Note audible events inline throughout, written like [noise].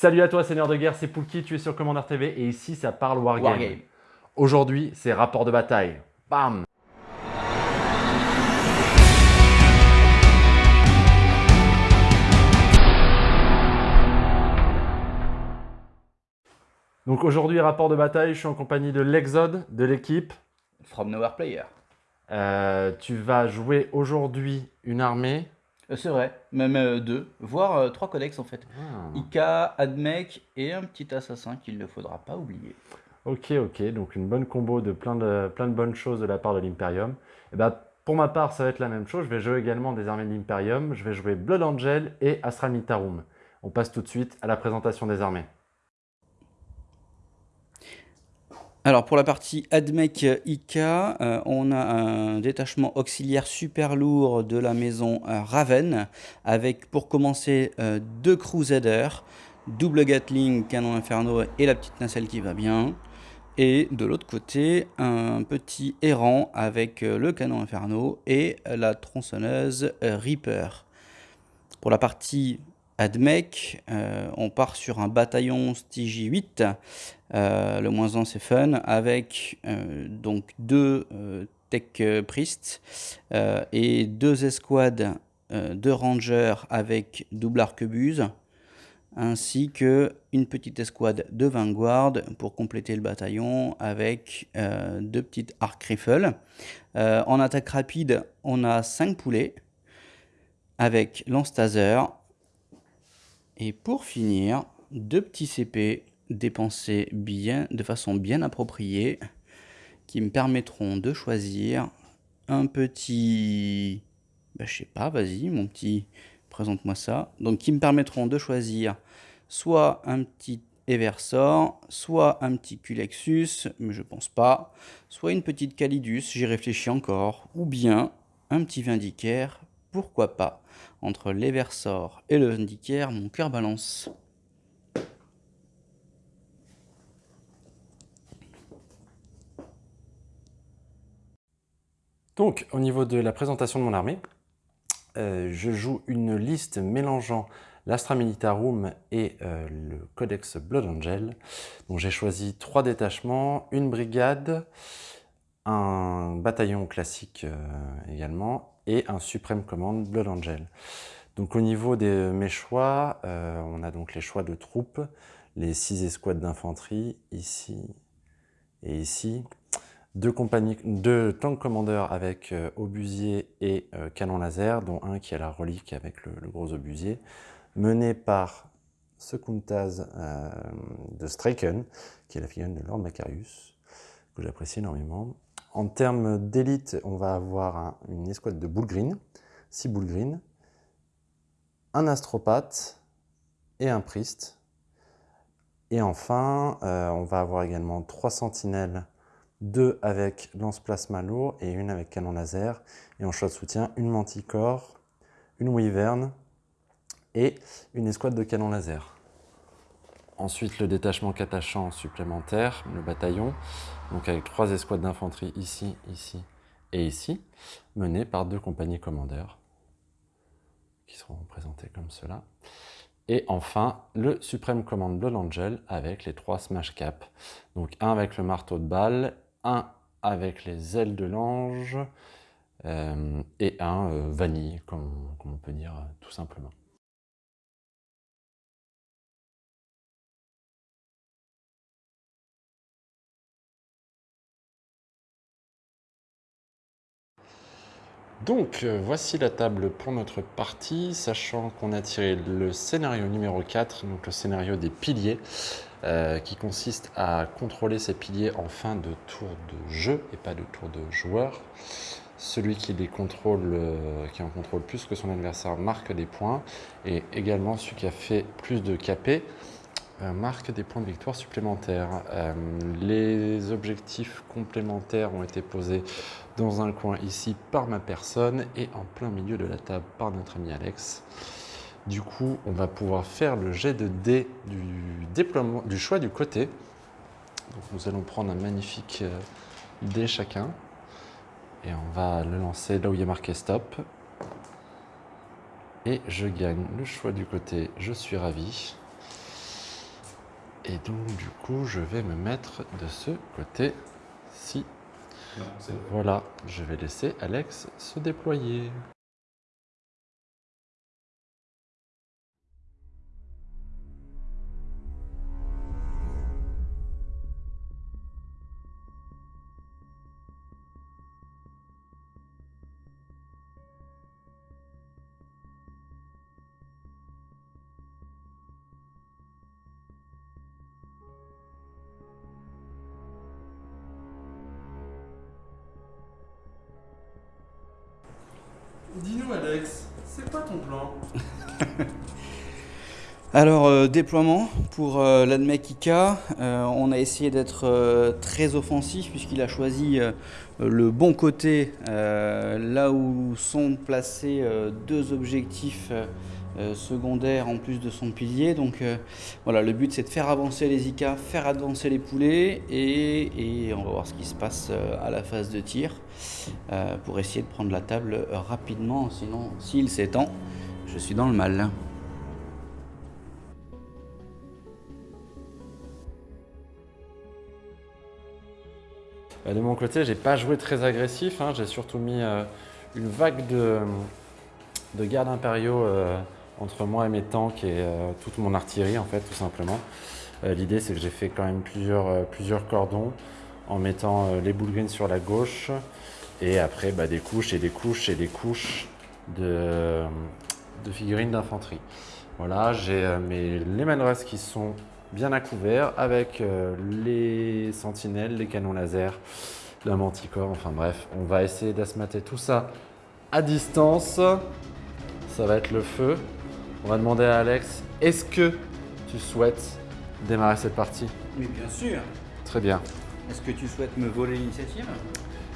Salut à toi Seigneur de Guerre, c'est Poulki, tu es sur Commander TV et ici ça parle Wargame. Wargame. Aujourd'hui c'est rapport de bataille. Bam Donc aujourd'hui rapport de bataille, je suis en compagnie de l'Exode, de l'équipe. From Nowhere Player. Euh, tu vas jouer aujourd'hui une armée. Euh, c'est vrai, même euh, deux, voire euh, trois codex en fait. Ah. Ika, Admech et un petit assassin qu'il ne faudra pas oublier. Ok, ok, donc une bonne combo de plein de, plein de bonnes choses de la part de l'Imperium. Et ben, pour ma part, ça va être la même chose. Je vais jouer également des armées de l'Imperium. Je vais jouer Blood Angel et Astral Militarum. On passe tout de suite à la présentation des armées. Alors pour la partie Admech Ika, euh, on a un détachement auxiliaire super lourd de la maison euh, Raven, avec pour commencer euh, deux Crusaders, double Gatling, canon Inferno et la petite nacelle qui va bien. Et de l'autre côté, un petit errant avec le canon Inferno et la tronçonneuse Reaper. Pour la partie Admech, euh, on part sur un bataillon Stygie 8, euh, le moins 1 c'est fun, avec euh, donc deux Tech Priest et deux escouades de Rangers avec double arquebuse, ainsi que une petite escouade de Vanguard pour compléter le bataillon avec deux petites arc rifles. en attaque rapide, on a 5 poulets avec lance taser, et pour finir, deux petits CP dépensés bien, de façon bien appropriée qui me permettront de choisir un petit... Ben, je sais pas, vas-y mon petit, présente-moi ça. Donc qui me permettront de choisir soit un petit Eversor, soit un petit Culexus, mais je pense pas, soit une petite Calidus, j'y réfléchis encore, ou bien un petit Vindicaire pourquoi pas Entre l'Eversor et le Vindicaire, mon cœur balance. Donc, au niveau de la présentation de mon armée, euh, je joue une liste mélangeant l'Astra Militarum et euh, le Codex Blood Angel. Donc j'ai choisi trois détachements, une brigade, un bataillon classique euh, également, et un Supreme Command Blood Angel. Donc au niveau de mes choix, euh, on a donc les choix de troupes, les six escouades d'infanterie, ici et ici, deux, compagnies, deux tank commandeurs avec euh, obusier et euh, canon laser, dont un qui a la relique avec le, gros obusier, mené par Secuntaz de Straken, qui est la figurine de Lord Macarius, que j'apprécie énormément. En termes d'élite, on va avoir une escouade de boules green, 6 boules green, un astropathe et un priest. Et enfin, euh, on va avoir également trois sentinelles, deux avec lance plasma lourd et une avec canon laser. Et en choix de soutien, une manticore, une wyvern et une escouade de canon laser. Ensuite, le détachement catachant supplémentaire, le bataillon, donc avec trois escouades d'infanterie ici, ici et ici, menées par deux compagnies commandeurs, qui seront représentés comme cela. Et enfin, le Supreme Command Blood Angel avec les trois Smash Cap. Donc un avec le marteau de balle, un avec les ailes de l'ange, euh, et un euh, vanille, comme, comme, on peut dire euh, tout simplement. Donc euh, voici la table pour notre partie, sachant qu'on a tiré le scénario numéro 4, donc le scénario des piliers, euh, qui consiste à contrôler ces piliers en fin de tour de jeu et pas de tour de joueur. Celui qui les contrôle, euh, qui en contrôle plus que son adversaire marque des points, et également celui qui a fait plus de euh, marque des points de victoire supplémentaires. Euh, les objectifs complémentaires ont été posés dans un coin ici par ma personne et en plein milieu de la table par notre ami Alex. Du coup, on va pouvoir faire le jet de dés du, déploiement, du choix du côté. Donc, nous allons prendre un magnifique euh, dé chacun et on va le lancer là où il y a marqué stop. Et je gagne le choix du côté, je suis ravi. Et donc, du coup, je vais me mettre de ce côté-ci. Voilà, je vais laisser Alex se déployer. Alors, euh, déploiement pour euh, l'ADMEC IKA, euh, on a essayé d'être euh, très offensif puisqu'il a choisi le bon côté, là où sont placés deux objectifs secondaires en plus de son pilier. Donc voilà, le but c'est de faire avancer les IKA, faire avancer les poulets et, on va voir ce qui se passe à la phase de tir pour essayer de prendre la table rapidement. Sinon, s'il s'étend, je suis dans le mal. De mon côté, j'ai pas joué très agressif. hein. J'ai surtout mis euh, une vague de, de gardes impériaux euh, entre moi et mes tanks et euh, toute mon artillerie, en fait, tout simplement. Euh, L'idée, c'est que j'ai fait quand même plusieurs, euh, cordons en mettant euh, les bullgrins sur la gauche et après bah, des couches et des couches et des couches de, figurines d'infanterie. Voilà, j'ai euh, mes les qui sont bien à couvert avec euh, les sentinelles, les canons laser, la manticore, enfin bref, on va essayer d'asmater tout ça à distance. Ça va être le feu. On va demander à Alex, est-ce que tu souhaites démarrer cette partie? Mais bien sûr Très bien. Est-ce que tu souhaites me voler l'initiative?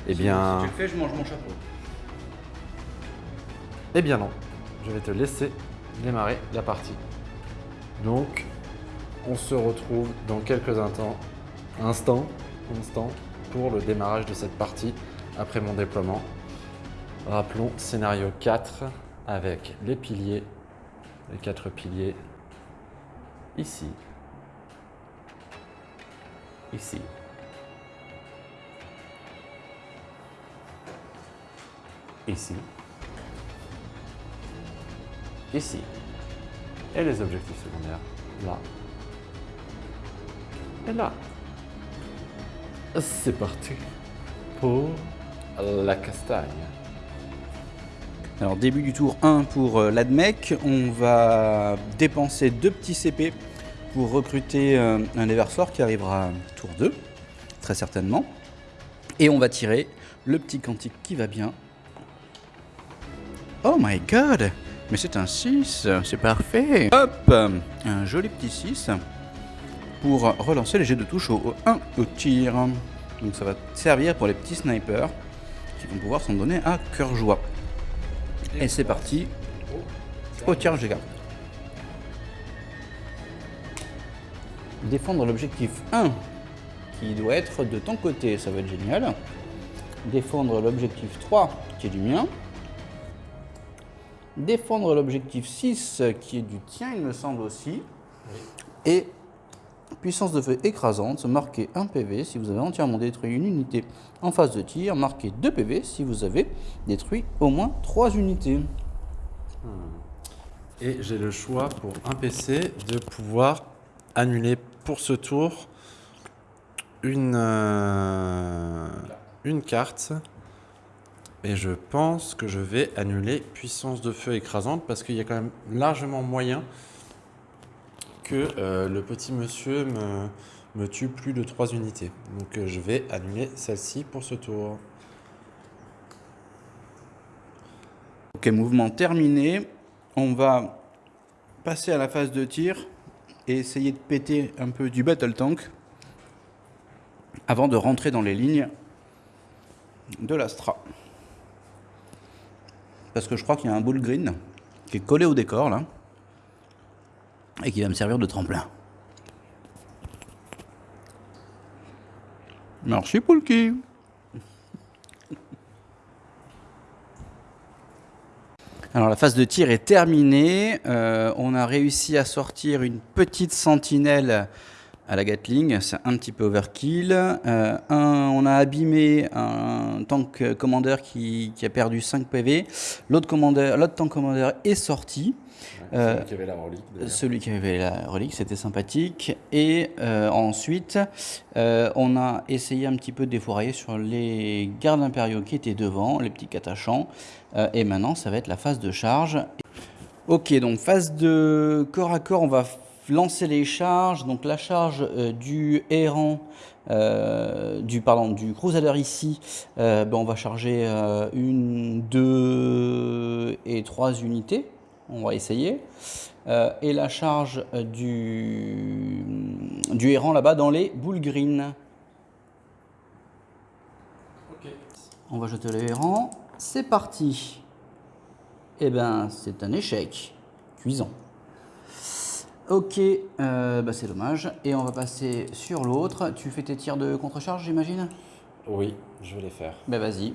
Eh bien, Si tu le fais, je mange mon chapeau. eh bien non. Je vais te laisser démarrer la partie. Donc, on se retrouve dans quelques instants, instants, pour le démarrage de cette partie après mon déploiement. Rappelons scénario 4 avec les piliers, les quatre piliers. Ici, ici, ici, ici, et les objectifs secondaires là et là. C'est parti pour la castagne. Alors début du tour 1 pour euh, l'ADMEC, on va dépenser deux petits CP pour recruter euh, un déverseur qui arrivera tour 2, très certainement. Et on va tirer le petit quantique qui va bien. Oh my god Mais c'est un 6, c'est parfait Hop Un joli petit 6 pour relancer les jets de touche au 1 au tir. Donc ça va servir pour les petits snipers qui vont pouvoir s'en donner à cœur joie. Et c'est parti au des cartes. Défendre l'objectif 1 qui doit être de ton côté, ça va être génial. Défendre l'objectif 3 qui est du mien. Défendre l'objectif 6 qui est du tien, il me semble aussi. Et puissance de feu écrasante, marquez 1 PV si vous avez entièrement détruit une unité en phase de tir, marquez 2 PV si vous avez détruit au moins 3 unités. Et j'ai le choix pour un PC de pouvoir annuler pour ce tour une, euh, une carte. Et je pense que je vais annuler puissance de feu écrasante parce qu'il y a quand même largement moyen que euh, le petit monsieur me, tue plus de 3 unités. Donc euh, je vais annuler celle-ci pour ce tour. Ok, mouvement terminé. On va passer à la phase de tir et essayer de péter un peu du battle tank avant de rentrer dans les lignes de l'Astra. Parce que je crois qu'il y a un bull green qui est collé au décor là et qui va me servir de tremplin. Merci Poulki. Alors la phase de tir est terminée. Euh, on a réussi à sortir une petite sentinelle à la Gatling, c'est un petit peu overkill. Euh, un, on a abîmé un tank commander qui, qui a perdu 5 PV. L'autre tank commander est sorti. Euh, Celui qui avait la relique. Celui qui avait la relique, c'était sympathique. Et euh, ensuite, euh, on a essayé un petit peu de défourailler sur les gardes impériaux qui étaient devant, les petits catachants. Et maintenant, ça va être la phase de charge. Ok, donc phase de corps à corps, on va lancer les charges. Donc la charge du errant, euh, du, pardon, du crusader ici, euh, ben, on va charger euh, une, deux et trois unités. On va essayer. Euh, et la charge du, du errant là-bas dans les boules green. Ok. On va jeter le errant. C'est parti. Eh ben, c'est un échec. Cuisant. Ok, euh, bah c'est dommage. Et on va passer sur l'autre. Tu fais tes tirs de contre-charge, j'imagine? Oui, je vais les faire. Ben vas-y.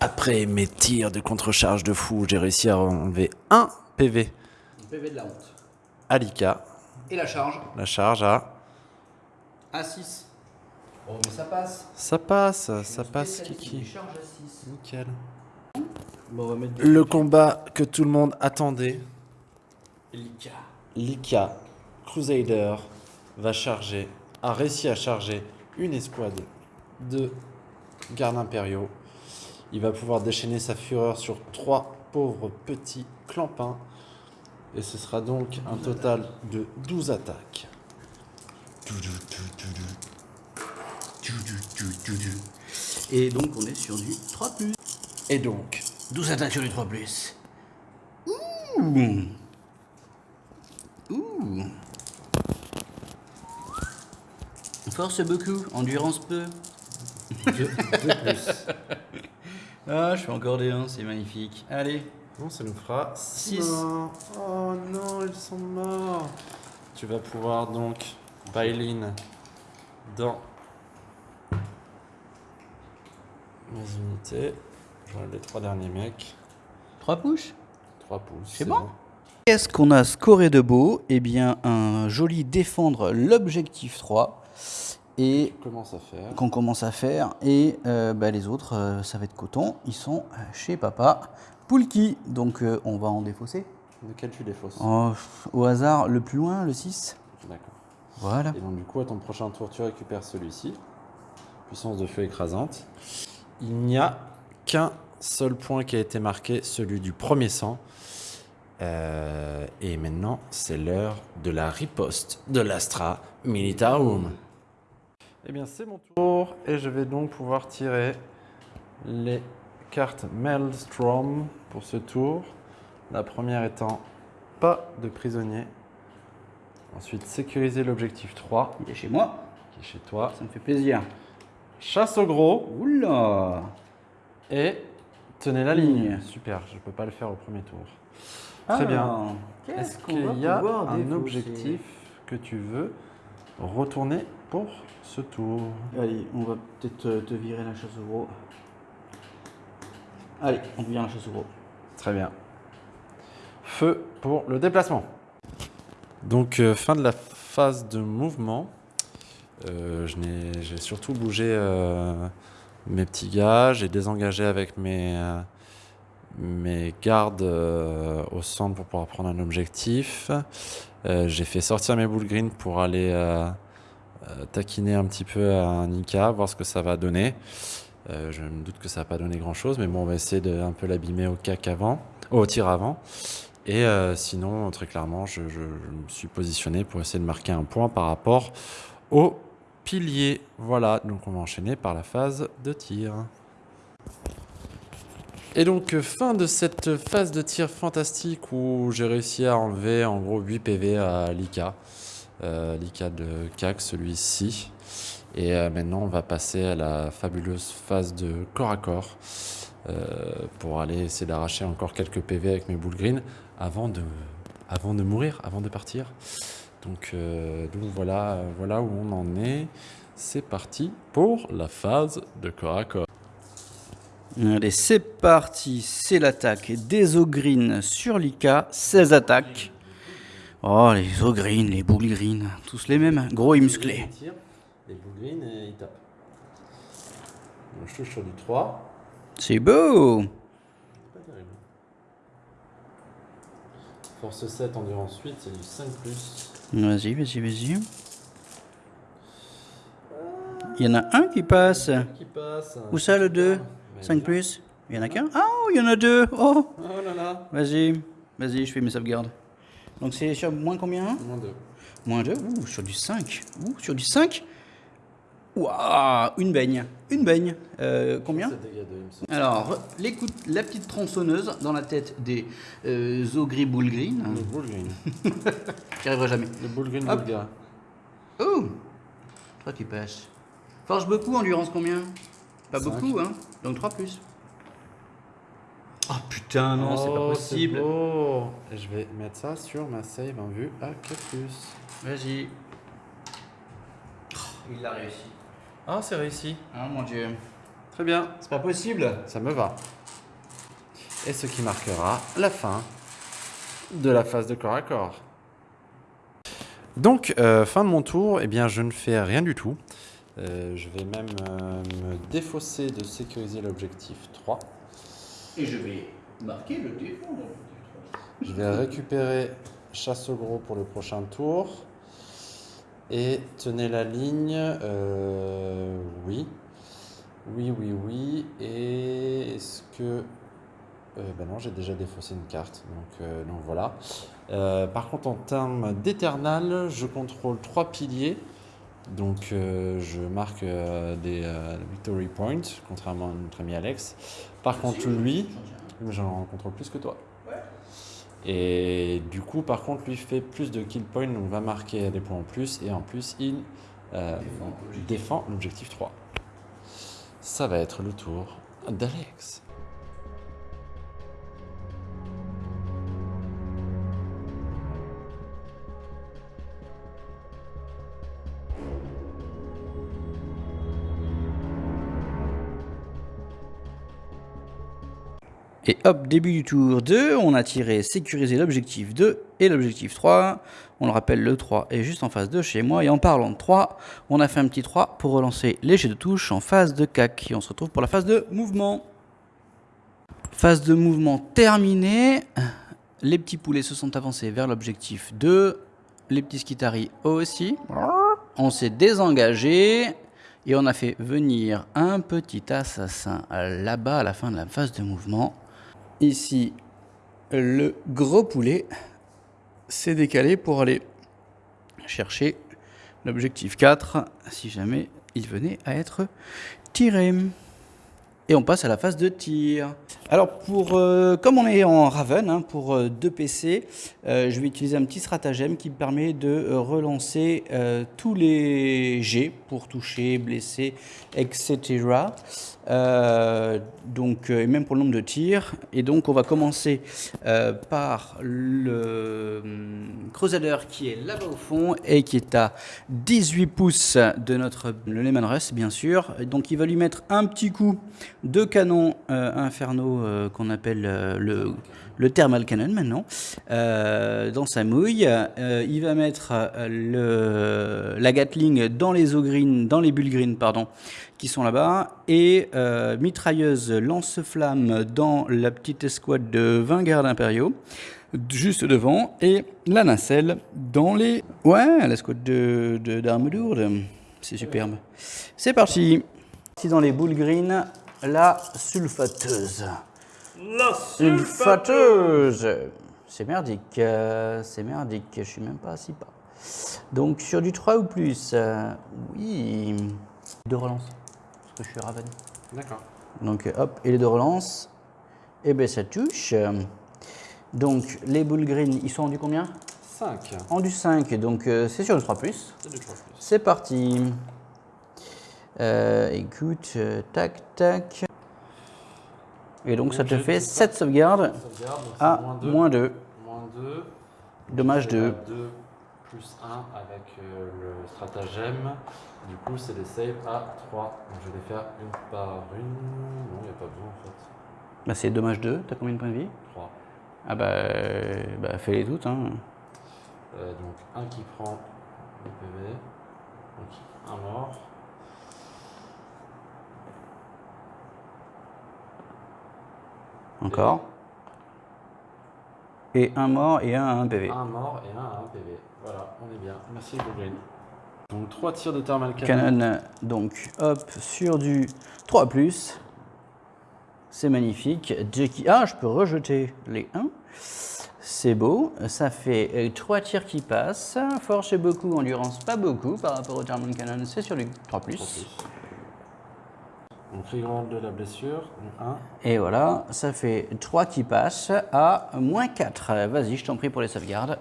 Après mes tirs de contre-charge de fou, j'ai réussi à enlever un PV PV de la honte. à Lika. Et la charge? La charge à... à 6. Oh, mais ça passe. Ça passe, ça passe, Kiki. Charge à 6. Nickel. Bon, on va mettre Le combat que tout le monde attendait. Lika. Lika, Crusader, va charger, a réussi à charger une escouade de gardes impériaux. Il va pouvoir déchaîner sa fureur sur trois pauvres petits clampins. Et ce sera donc un total de 12 attaques. Et donc on est sur du 3 plus. Et donc, 12 attaques sur du 3 plus. Ouh. Ouh. Force beaucoup, endurance peu. plus. [laughs] Ah, je fais encore des 1, c'est magnifique. Allez. Bon, ça nous fera Six. 6. Oh non, ils sont morts. Tu vas pouvoir donc bail-in dans mes unités. J'enlève les trois derniers mecs. 3 push 3 pouces. C'est bon Qu'est-ce qu'on a scoré de beau? Eh bien, un joli défendre l'objectif 3. Et qu'on commence à faire. Et euh, bah, les autres, euh, ça va être coton. Ils sont euh, chez papa Poulki. Donc euh, on va en défausser. Lequel tu défausses? Oh, au hasard, le plus loin, le 6. D'accord. Voilà. Et donc, du coup, à ton prochain tour, tu récupères celui-ci. Puissance de feu écrasante. Il n'y a qu'un seul point qui a été marqué, celui du premier sang. Et maintenant, c'est l'heure de la riposte de l'Astra Militarum. Eh bien, c'est mon tour et je vais donc pouvoir tirer les cartes Maelstrom pour ce tour. La première étant pas de prisonnier. Ensuite, sécuriser l'objectif 3 Il est chez moi. qui est chez toi. Ça me fait plaisir. Chasse au gros Oula et tenez la ligne. Ligne. Super, je peux pas le faire au premier tour. Très bien. Est-ce qu'il y a un objectif que tu veux retourner pour ce tour Allez, on va peut-être euh, te virer la chasse au gros. Allez, on vire la chasse au gros. Très bien. Feu pour le déplacement. Donc, euh, fin de la phase de mouvement. Euh, J'ai surtout bougé euh, mes petits gars. J'ai désengagé avec mes, mes gardes au centre pour pouvoir prendre un objectif. J'ai fait sortir mes boules green pour aller taquiner un petit peu à Nika, voir ce que ça va donner. Euh, je me doute que ça va pas donner grand chose, mais bon, on va essayer de un peu l'abîmer au cac avant, au tir avant. Et euh, sinon, très clairement, je, je- me suis positionné pour essayer de marquer un point par rapport au pilier. Voilà, donc on va enchaîner par la phase de tir. Et donc, euh, fin de cette phase de tir fantastique où j'ai réussi à enlever en gros 8 PV à Lika. Euh, Lika de CAC, celui-ci. Et euh, maintenant, on va passer à la fabuleuse phase de corps à corps euh, pour aller essayer d'arracher encore quelques PV avec mes boules green avant de, avant de mourir, avant de partir. Donc, voilà, voilà où on en est. C'est parti pour la phase de corps à corps. Allez, c'est parti. C'est l'attaque des Ogrines sur Lika. 16 attaques. Oh, les eaux green, les boules green, tous les mêmes, gros et musclés. Les green et. Donc, je touche sur du 3. C'est beau Pas terrible. Force 7, endurance 8, c'est du 5 plus. Vas-y, vas-y, vas-y. Il y en a un qui passe. Qui passe. Où ça, le 2 Mais 5 bien. plus Il y en a qu'un Oh, il y en a deux Oh Oh là là. Vas-y, vas-y, je fais mes sauvegardes. Donc c'est sur moins combien? Moins 2. Moins 2 Ouh, sur du 5. Ouh, sur du 5 Waouh Une baigne. Une baigne. Euh, combien? C'est dégâts 2, il me semble. Alors, l'écoute, la petite tronçonneuse dans la tête des euh, Zogri Bull Green. Le boule green. [laughs] J'y arriverai jamais. Le boule green Hop. bulgare. Oh Toi qui passes. Force beaucoup, endurance combien? Pas beaucoup, hein Donc 3 plus. Oh putain, non, c'est pas Oh, possible. je vais mettre ça sur ma save en vue à 4 plus. Vas-y. Oh, il l'a réussi. Ah, c'est réussi. Ah mon dieu. Très bien. C'est pas possible. Ça me va. Et ce qui marquera la fin de la phase de corps à corps. Donc, euh, fin de mon tour, eh bien, je ne fais rien du tout. Euh, je vais même euh, me défausser de sécuriser l'objectif 3. Et je vais marquer le défendre. Je vais récupérer chasse au gros pour le prochain tour. Et tenez la ligne. euh, oui. Oui, oui, oui. Et est-ce que. Euh, bah non, j'ai déjà défaussé une carte. Donc, euh, donc voilà. Par contre, en termes d'éternal, je contrôle trois piliers. Donc je marque des victory points, contrairement à notre ami Alex. Par contre, lui, j'en contrôle plus que toi. Et du coup, par contre, lui fait plus de kill points, donc va marquer des points en plus, et en plus, il euh, défend l'objectif 3. Ça va être le tour d'Alex. Et hop, début du tour 2, on a tiré sécuriser l'objectif 2 et l'objectif 3. On le rappelle, le 3 est juste en phase de chez moi. Et en parlant de 3, on a fait un petit 3 pour relancer les jets de touche en phase de CAC. Et on se retrouve pour la phase de mouvement. Phase de mouvement terminée. Les petits poulets se sont avancés vers l'objectif 2. Les petits skitaris aussi. On s'est désengagé. Et on a fait venir un petit assassin là-bas à la fin de la phase de mouvement. Ici, le gros poulet s'est décalé pour aller chercher l'objectif 4 si jamais il venait à être tiré. Et on passe à la phase de tir. Alors, pour, euh, comme on est en Raven, hein, pour euh, deux PC, euh, je vais utiliser un petit stratagème qui me permet de euh, relancer tous les jets pour toucher, blesser, etc. Donc, et même pour le nombre de tirs. Et donc, on va commencer par le hum, Crusader qui est là-bas au fond et qui est à 18 pouces de notre le Lehman Russ, bien sûr. Donc, il va lui mettre un petit coup de canon euh, infernaux euh, qu'on appelle euh, le, thermal cannon maintenant dans sa mouille. Il va mettre la Gatling dans les green, dans les Bullgreen, pardon, qui sont là-bas, et mitrailleuse lance-flamme dans la petite escouade de 20 gardes impériaux, juste devant, et la nacelle dans les... Ouais, l'escouade de, de, d'armes lourdes. C'est superbe. C'est parti Ici dans les Bullgreen, la sulfateuse. La Sulfateuse C'est merdique, euh, c'est merdique, je suis même pas à 6 pas. Donc sur du 3 ou plus, euh, oui. Deux relances, parce que je suis Raven. D'accord. Donc hop, et les deux relances, et ben ça touche. Donc les boules green, ils sont en du combien? 5. En du 5, donc euh, c'est sur du 3 plus. C'est du 3 plus. C'est parti. Euh, écoute, euh, tac, tac. Et donc ça te fait tout 7 sauvegardes Sauvegarde, donc à moins 2. moins 2. Moins 2. Dommage 2. 2 plus 1 avec euh, le stratagème. Du coup, c'est des saves à 3. Donc, je vais les faire une par une. Non, il n'y a pas besoin en fait. Bah, c'est dommage 2. T'as combien de points de vie? 3. Ah bah, euh, bah fais-les toutes. Hein. Euh, donc un qui prend le PV. Donc un mort. Encore. Et un mort et un à un PV. Un mort et un à un PV. Voilà, on est bien. Merci Green. Donc trois tirs de thermal cannon. Canon, donc hop, sur du 3 C'est magnifique. Jackie, ah, je peux rejeter les 1. C'est beau, ça fait 3 tirs qui passent. Force et beaucoup, endurance pas beaucoup par rapport au Thermal Cannon, c'est sur du 3 Donc reroll de la blessure, 1. Et voilà, ça fait 3 qui passent à moins 4. Vas-y, je t'en prie pour les sauvegardes.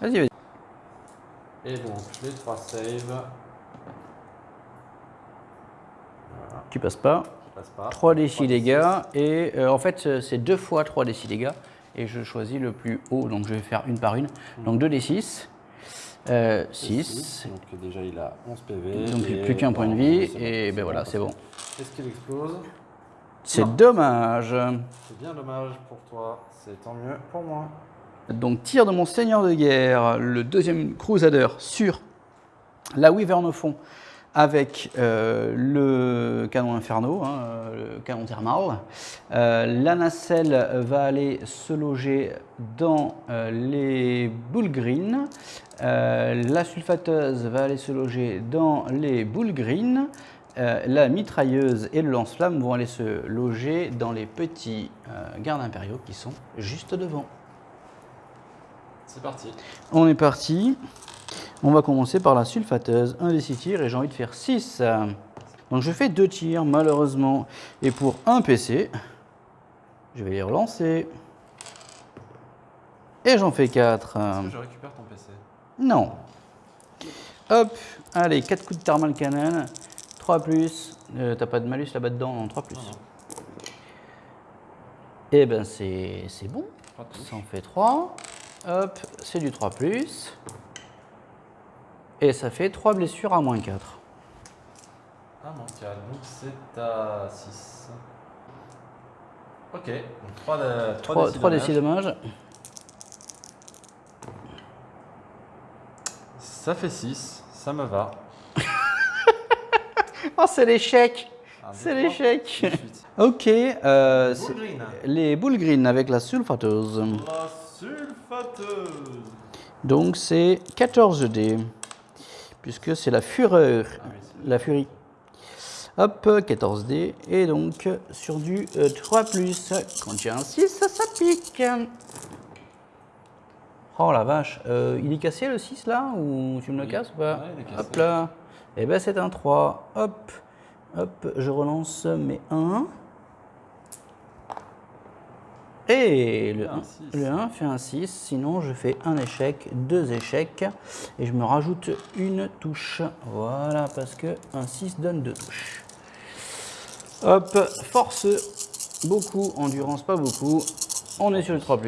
Vas-y, vas-y. Et donc les 3 saves. Tu passes pas. Je passe pas. 3 d 6 dégâts. Et euh, en fait, euh, c'est 2 fois 3 d 6 dégâts. Et je choisis le plus haut, donc je vais faire une par une. Donc 2 d 6. Euh, 6. Donc déjà il a 11 PV. Donc plus qu'un point de vie. Et bon, ben voilà, c'est bon. Est-ce qu'il explose? C'est dommage. C'est bien dommage pour toi, c'est tant mieux pour moi. Donc tir de mon seigneur de guerre, le deuxième crusader sur la Wyvern au fond avec euh, le canon inferno, hein, euh, le canon thermal. Euh, la nacelle va aller se loger dans euh, les boules green. La sulfateuse va aller se loger dans les boules green. La mitrailleuse et le lance-flamme vont aller se loger dans les petits gardes impériaux qui sont juste devant. C'est parti. On est parti. On va commencer par la sulfateuse. Un des six tirs et j'ai envie de faire 6. Donc je fais deux tirs malheureusement. Et pour un PC, je vais les relancer. Et j'en fais 4. Est-ce que je récupère ton PC Non. Hop, allez, 4 coups de thermal cannon. 3 plus. Euh, T'as pas de malus là-bas dedans Non, 3 plus. Non, non. Et ben c'est bon. Ça en fait 3. Hop, c'est du 3 plus. Et ça fait 3 blessures à moins 4. Ah mon cas, donc c'est à 6. Ok, donc 3 de 3, 3 décis d dommages. Ça fait 6, ça me va. [laughs] Oh, c'est l'échec Un, C'est l'échec. [laughs] Ok, euh, les boules green avec la sulfateuse. La sulfateuse. Donc c'est 14 dés. Puisque c'est la fureur. La furie. Hop, 14 dés. Et donc sur du euh, 3 plus. Quand il y a un 6, ça, ça pique. Oh la vache. Euh, il est cassé le 6 là Ou tu me le Oui. casses ou pas Ouais, il est cassé. Hop là. Et ben c'est un 3. Hop. Hop, je relance mes 1. Et le Un 1, six. le 1 fait un 6, sinon je fais un échec, deux échecs, et je me rajoute une touche. Voilà, parce que un 6 donne deux touches. Hop, force, beaucoup, endurance, pas beaucoup. On est sur le 3+.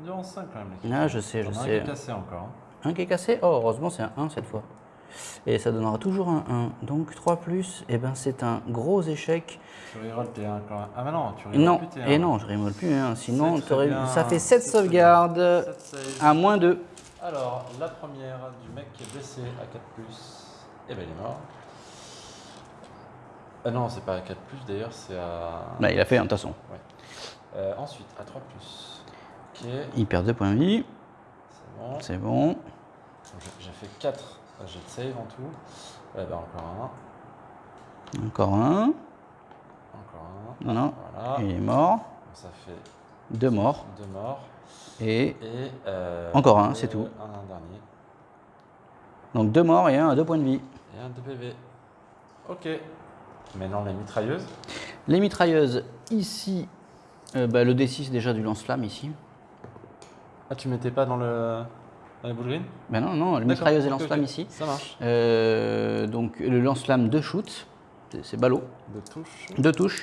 Endurance 5 quand même. Ah, je sais, je a un sais. qui est cassé encore. hein. Un qui est cassé? Oh, heureusement, c'est un 1 cette fois. Et ça donnera toujours un 1. Donc 3 plus, eh ben, c'est un gros échec. Tu reroll tes 1 quand même. Ah mais non, tu reroll Non, plus tes et 1. non, je remolle plus. hein. Sinon, ça fait 7 C'est très bien. sauvegardes à moins 2. Alors, la première du mec qui est blessé à 4 et ben il est mort. Ah non, c'est pas à 4 d'ailleurs, c'est à. Bah, il a fait un tasson. Euh, ensuite, à 3 Ok, Il perd 2 points de vie. c'est bon. C'est bon. Donc, j'ai- fait 4 jets de save en tout. Eh ben encore un. Encore un. Non, non. Voilà. Il est mort. Ça fait Deux morts. 2 morts. Et Et. euh, Encore un, c'est tout. Un dernier. donc deux morts et un à 2 points de vie. Et un de PV. Ok. Maintenant, les mitrailleuses. Les mitrailleuses, ici, euh, bah, le D6 déjà du lance-flamme ici. Ah, tu mettais pas dans le. Dans les boules green Ben non, non, le mitrailleuse et lance-flamme ici. Ça marche. Euh, donc le lance-flamme, deux shoots. C'est- ballot. De touche. Deux touches.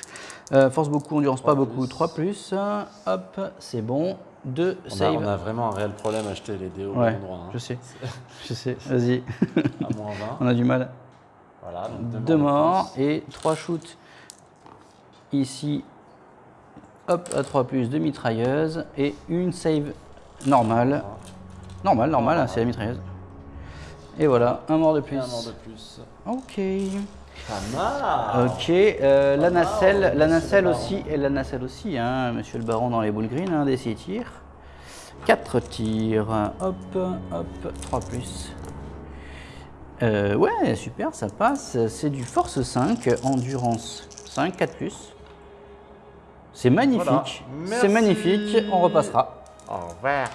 Euh, force beaucoup, endurance pas beaucoup. plus. 3 plus. Hop, c'est bon. Deux On a, save. on a vraiment un réel problème à acheter les dés au Ouais, bon endroit. hein. je sais. [laughs] Je sais, vas-y. À moins [laughs] 20. On a du mal. Voilà, donc Deux de morts et trois shoots ici. Hop, à 3 plus, deux mitrailleuses et une save normale. Normal, normal, hein, c'est la mitrailleuse. Et voilà, un mort de plus. Un mort de plus. Ok. Pas mal. Ok, euh, la nacelle, la nacelle aussi, et la nacelle aussi, hein, monsieur le baron dans les boules green, hein, des 6 tirs. 4 tirs, hop, hop, 3 plus. Euh, ouais, super, ça passe. C'est du force 5, endurance 5, 4 plus. C'est magnifique, Voilà. c'est magnifique, on repassera. Au revoir.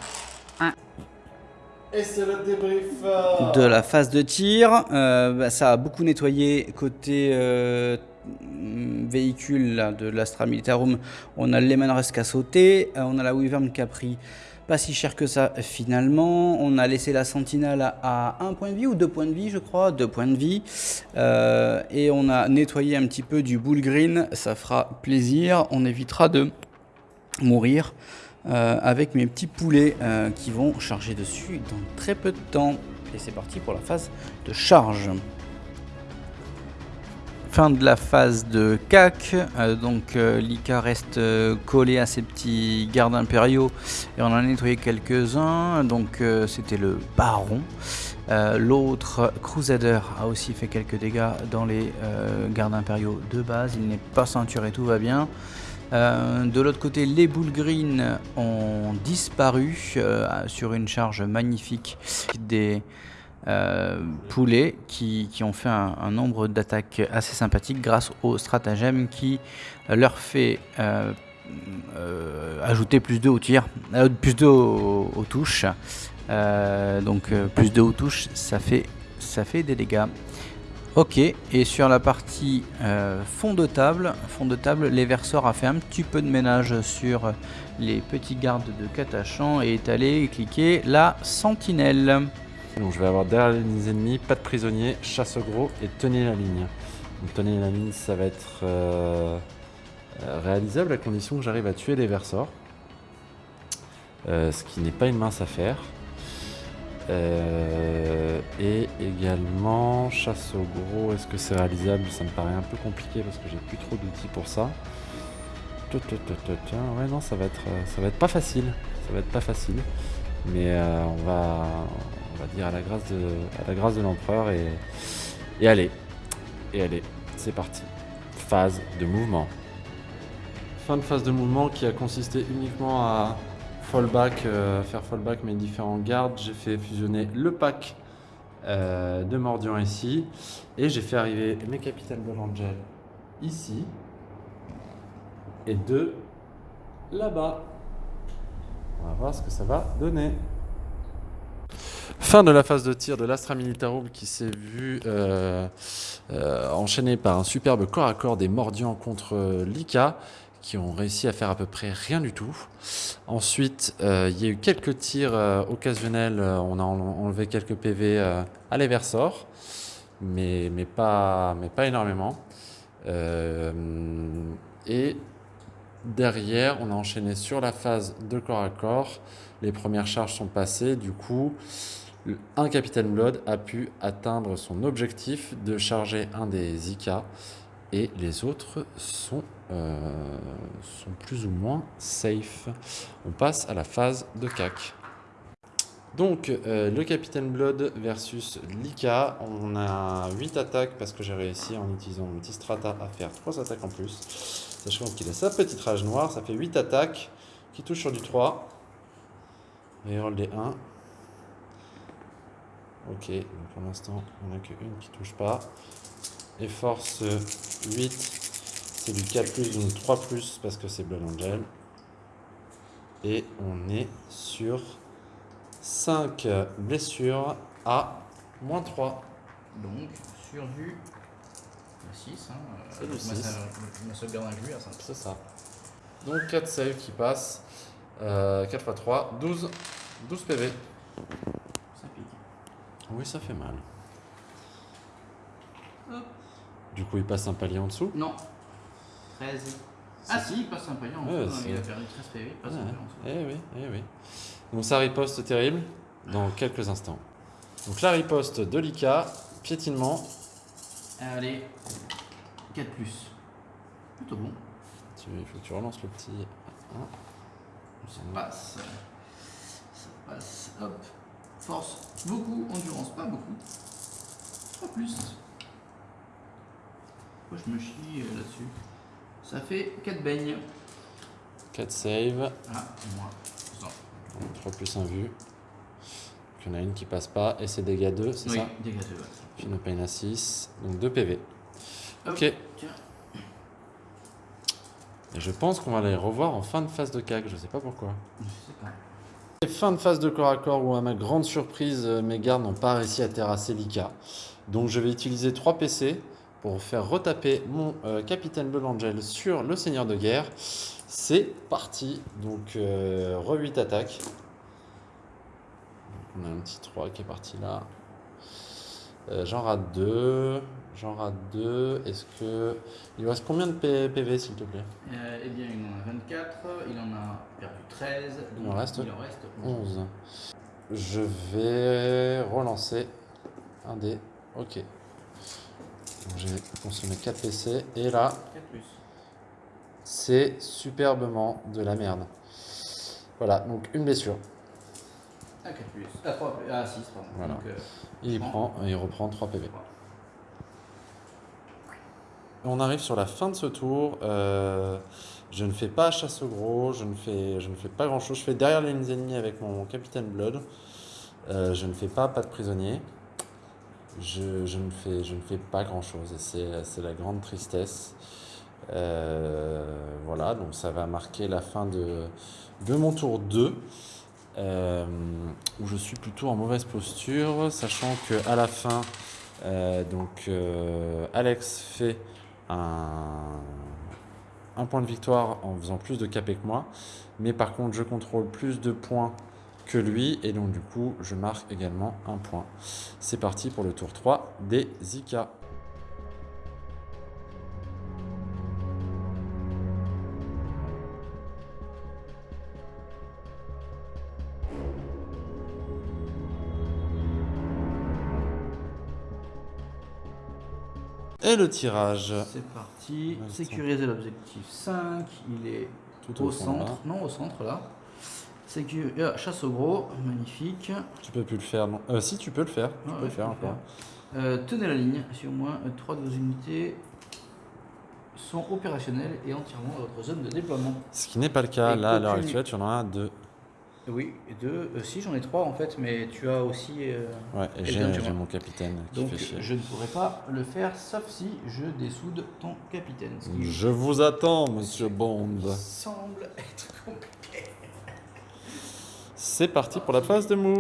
Euh, de la phase de tir. Euh, bah, ça a beaucoup nettoyé côté euh, véhicule de l'Astra Militarum. On a le Lehman Rusk à sauter. Euh, on a la Wyvern qui a pris pas si cher que ça finalement. On a laissé la Sentinelle à un point de vie ou deux points de vie, je crois. Deux points de vie. Et on a nettoyé un petit peu du Bull Green. Ça fera plaisir. On évitera de mourir euh, avec mes petits poulets euh, qui vont charger dessus dans très peu de temps. Et c'est parti pour la phase de charge. Fin de la phase de CAC, euh, donc Lika reste collé à ses petits gardes impériaux et on en a nettoyé quelques-uns, donc c'était le baron. L'autre Crusader a aussi fait quelques dégâts dans les gardes impériaux de base, il n'est pas ceinturé, tout va bien. Euh, de l'autre côté, les boules green ont disparu euh, sur une charge magnifique des euh, poulets qui, qui ont fait un, nombre d'attaques assez sympathique grâce au stratagème qui leur fait ajouter plus de au tir, plus de aux, aux touches. Donc plus de aux touches, ça fait, ça fait des dégâts. Ok, et sur la partie euh, fond de table, fond de table, les verseurs a fait un petit peu de ménage sur les petits gardes de Katachan et est allé cliquer la sentinelle. Donc je vais avoir derrière les ennemis, pas de prisonniers, chasse au gros et tenez la ligne. Donc tenez la ligne, ça va être euh, euh, réalisable à condition que j'arrive à tuer les versors. Euh, ce qui n'est pas une mince affaire. Euh, et également chasse au gros, est-ce que c'est réalisable? Ça me paraît un peu compliqué parce que j'ai plus trop d'outils pour ça. Ouais non ça va être euh, ça va être pas facile. Ça va être pas facile. Mais euh, on va on va dire à la grâce de à la grâce de l'empereur et, et allez. Et allez, c'est parti. Phase de mouvement. Fin de phase de mouvement qui a consisté uniquement à fallback, euh, faire fallback mes différents gardes. J'ai fait fusionner le pack euh, de Mordian ici et j'ai fait arriver mes capitaines Blood Angel ici et deux là-bas. On va voir ce que ça va donner. Fin de la phase de tir de l'Astra Militarum qui s'est vu euh, euh, enchaîné par un superbe corps à corps des Mordians contre Lika qui ont réussi à faire à peu près rien du tout. Ensuite, euh, il y a eu quelques tirs euh, occasionnels, euh, on a en- enlevé quelques PV à l'Eversor, mais, mais, pas, mais pas énormément. Et derrière, on a enchaîné sur la phase de corps à corps. Les premières charges sont passées, du coup, un Capitaine Blood a pu atteindre son objectif de charger un des IK et les autres sont, euh, sont plus ou moins safe. On passe à la phase de CAC. Donc, euh, le Capitaine Blood versus Lika. On a 8 attaques parce que j'ai réussi en utilisant mon petit strata à faire 3 attaques en plus. Sachant qu'il a sa petite rage noire, ça fait 8 attaques qui touchent sur du 3. Reroll des 1. Ok, donc pour l'instant, on n'a qu'une qui touche pas. Et force 8, c'est du 4+, donc 3+, parce que c'est Blood Angel. Et on est sur 5 blessures à moins 3. Donc sur du 6, hein, C'est du six. ma sauvegarde inclue à 5. C'est ça. Donc 4 saves qui passent. Euh, 4 x 3, 12, 12 PV. Ça pique. Oui, ça fait mal. Du coup, il passe un palier en dessous. Non. 13. Ah si, il passe un palier en Ouais, c'est- il a perdu 13 PV, il passe un Ouais. Eh oui, eh oui. Donc ça riposte terrible dans quelques instants. Donc la riposte de Lika, piétinement. Allez, 4 plus. Plutôt bon. Tu- Il faut que tu relances le petit. hein. Ça passe. Ça passe. Hop. Force, beaucoup. Endurance, pas beaucoup. Pas plus. Pourquoi je me chie euh, là-dessus? Ça fait 4 beignes. 4 save. Ah, moi. Ça. 3 plus 1 vue. Donc, il y en a une qui passe pas. Et c'est dégâts 2, c'est Oui, ça dégâts de ouais. Fino pain à 6. Donc 2 PV. Hop, Ok. Tiens. Et je pense qu'on va les revoir en fin de phase de CAC. Je sais pas pourquoi. Je sais pas. Et Fin de phase de corps à corps où, à ma grande surprise, euh, mes gardes n'ont pas réussi à terrasser Lika. Donc je vais utiliser 3 PC pour faire retaper mon euh, capitaine Blue Angel sur le seigneur de guerre. C'est parti. Donc euh, re 8 attaques. On a un petit 3 qui est parti là. Euh, J'en rate 2. J'en rate 2. Est-ce que. Il reste combien de P- PV s'il te plaît? Euh, eh bien, il en a 24, il en a perdu 13, donc Il en reste il en reste 11. 11. Je vais relancer un dé. Ok. J'ai consommé 4 PC. Et là, 4 plus. c'est superbement de la merde. Voilà, donc une blessure. Ah, 4 plus. Ah, 3 plus. Ah, 6, pardon. Voilà. Donc, euh, Il prend, il reprend 3 PV. On arrive sur la fin de ce tour. Euh, je ne fais pas chasse au gros, je ne fais, je ne fais pas grand chose. Je fais derrière les lignes ennemies avec mon capitaine Blood. Euh, je ne fais pas pas de prisonnier. Je, je ne, fais, je ne fais pas grand chose et c'est la grande tristesse. Euh, voilà, donc ça va marquer la fin de, de mon tour 2. euh, où je suis plutôt en mauvaise posture, sachant que à la fin, euh, donc Alex fait un, un point de victoire en faisant plus de capé que moi, mais par contre je contrôle plus de points que lui et donc du coup je marque également un point. C'est parti pour le tour 3 des Zika. Et le tirage C'est parti. Sécuriser l'objectif 5. Il est tout au au fond là. centre. Non, au centre là. Sécu- ah, chasse au gros. Magnifique. Tu peux plus le faire, non Euh, Si, tu peux le faire. Tu Ah peux ouais, le faire peux encore. Euh, tenez la ligne. Si au moins 3 de vos unités sont opérationnelles et entièrement dans votre zone de déploiement. Ce qui n'est pas le cas Et là à l'heure actuelle, tu en as deux. Oui, et deux. euh, si, j'en ai trois en fait, mais tu as aussi. euh, Ouais, j'ai mon capitaine qui donc, fait chier. je ne pourrais pas le faire sauf si je dessoude ton capitaine. Je vous attends, monsieur Bond. semble être compliqué. C'est parti pour la phase de move.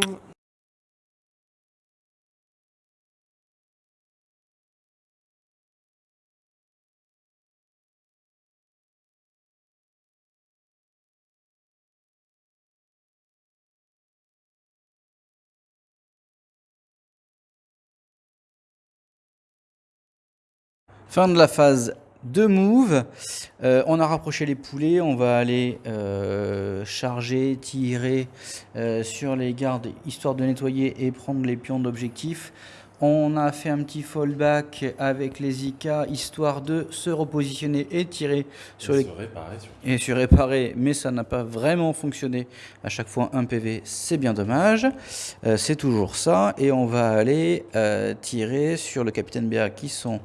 Fin de la phase de move. Euh, on a rapproché les poulets. On va aller euh, charger, tirer euh, sur les gardes histoire de nettoyer et prendre les pions d'objectif. On a fait un petit fallback avec les IK histoire de se repositionner et tirer sur les Se réparer et sur réparer, mais ça n'a pas vraiment fonctionné. À chaque fois un PV, c'est bien dommage. C'est toujours ça. Et on va aller tirer sur le capitaine BA qui sont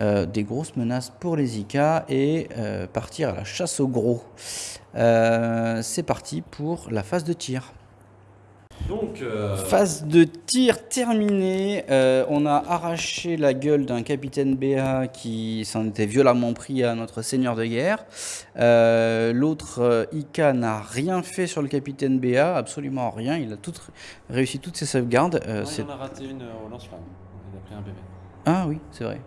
euh, des grosses menaces pour les IK et euh, partir à la chasse au gros. Euh, c'est parti pour la phase de tir. Donc, euh, Phase de tir terminée. Euh, on a arraché la gueule d'un capitaine BA qui s'en était violemment pris à notre seigneur de guerre. Euh, L'autre euh, IK n'a rien fait sur le capitaine BA, absolument rien. Il a tout, réussi toutes ses sauvegardes. Euh, non, c'est- il en a raté une euh, au lance-flamme. Il a pris un bébé. ah oui, c'est vrai.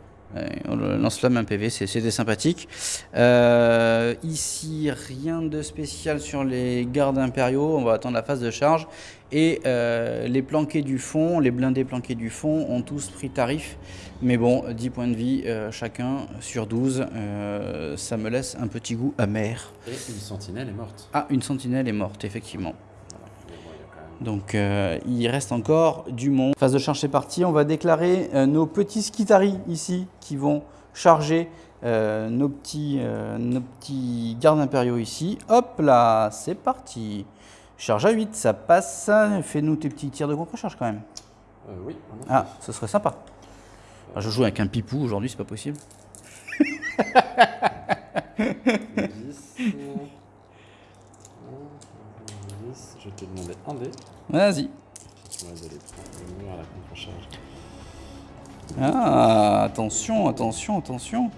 On le lance-flamme un PV, c'est- c'était sympathique. Euh, ici, rien de spécial sur les gardes impériaux. On va attendre la phase de charge. Et euh, les planqués du fond, les blindés planqués du fond ont tous pris tarif. Mais bon, 10 points de vie euh, chacun sur 12. euh, ça me laisse un petit goût amer. Et une sentinelle est morte. Ah, une sentinelle est morte, effectivement. Voilà. Mais bon, il y a quand même- Donc euh, il reste encore du monde. Phase de charge c'est parti. On va déclarer euh, nos petits skitaris ici qui vont charger euh, nos, petits, nos petits gardes impériaux ici. Hop là, c'est parti. Charge à 8, ça passe. Fais-nous tes petits tirs de contre-charge quand même. Oui, Ah, ce serait sympa. Ah, je joue avec un pipou aujourd'hui, c'est pas possible. [laughs] 10. 10. Je vais te demander un dé. Vas-y. Tu vas aller prendre le mur à la contre-charge. Ah, attention, attention, attention.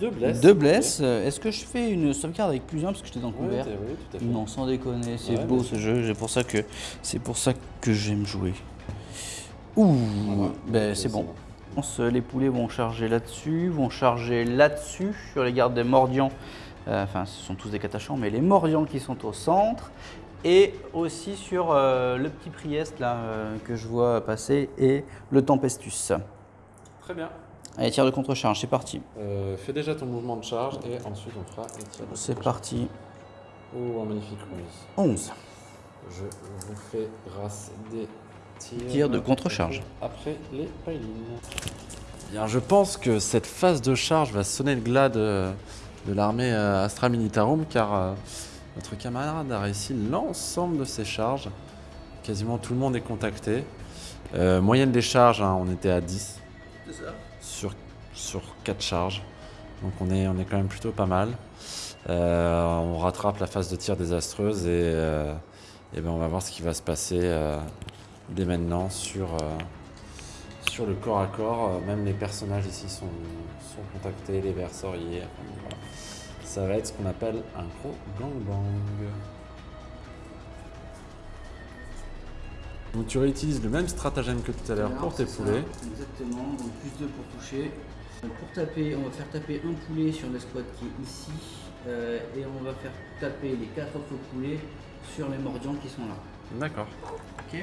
Deux blesses. Deux blesses. Euh, Est-ce que je fais une sauvegarde avec plus un parce que j'étais dans le Ouais, couvert t'es- oui, tout à fait. Non, sans déconner, c'est Ouais, beau ce jeu. C'est pour ça que c'est pour ça que j'aime jouer. Ouh, Voilà. ben c'est bon. On se- Les poulets vont charger là-dessus, vont charger là-dessus sur les gardes des mordians. Euh, enfin, ce sont tous des catachants, mais les mordians qui sont au centre. Et aussi sur euh, le petit Priest là euh, que je vois passer et le Tempestus. Très bien. Allez, tir de contre-charge, c'est parti. Euh, fais déjà ton mouvement de charge et ensuite on fera les tirs de C'est parti. Oh, un magnifique roulis. 11. Je vous fais grâce des tirs. Tir de contre-charge. Après les pilings. Bien, je pense que cette phase de charge va sonner le glas de, de l'armée Astra Militarum car euh, notre camarade a réussi l'ensemble de ses charges. Quasiment tout le monde est contacté. Euh, moyenne des charges, hein, on était à 10 sur, sur 4 charges. Donc on est, on est quand même plutôt pas mal. Euh, on rattrape la phase de tir désastreuse et, euh, et ben on va voir ce qui va se passer dès maintenant sur, sur le corps à corps. Même les personnages ici sont, sont contactés, les versoriers. Enfin, donc voilà. Ça va être ce qu'on appelle un gros gangbang. Donc tu réutilises le même stratagème que tout à l'heure pour tes poulets. Exactement, donc plus 2 pour toucher. Donc pour taper, on va faire taper un poulet sur l'escouade qui est ici. euh, et on va faire taper les 4 autres poulets sur les mordians qui sont là. D'accord. Ok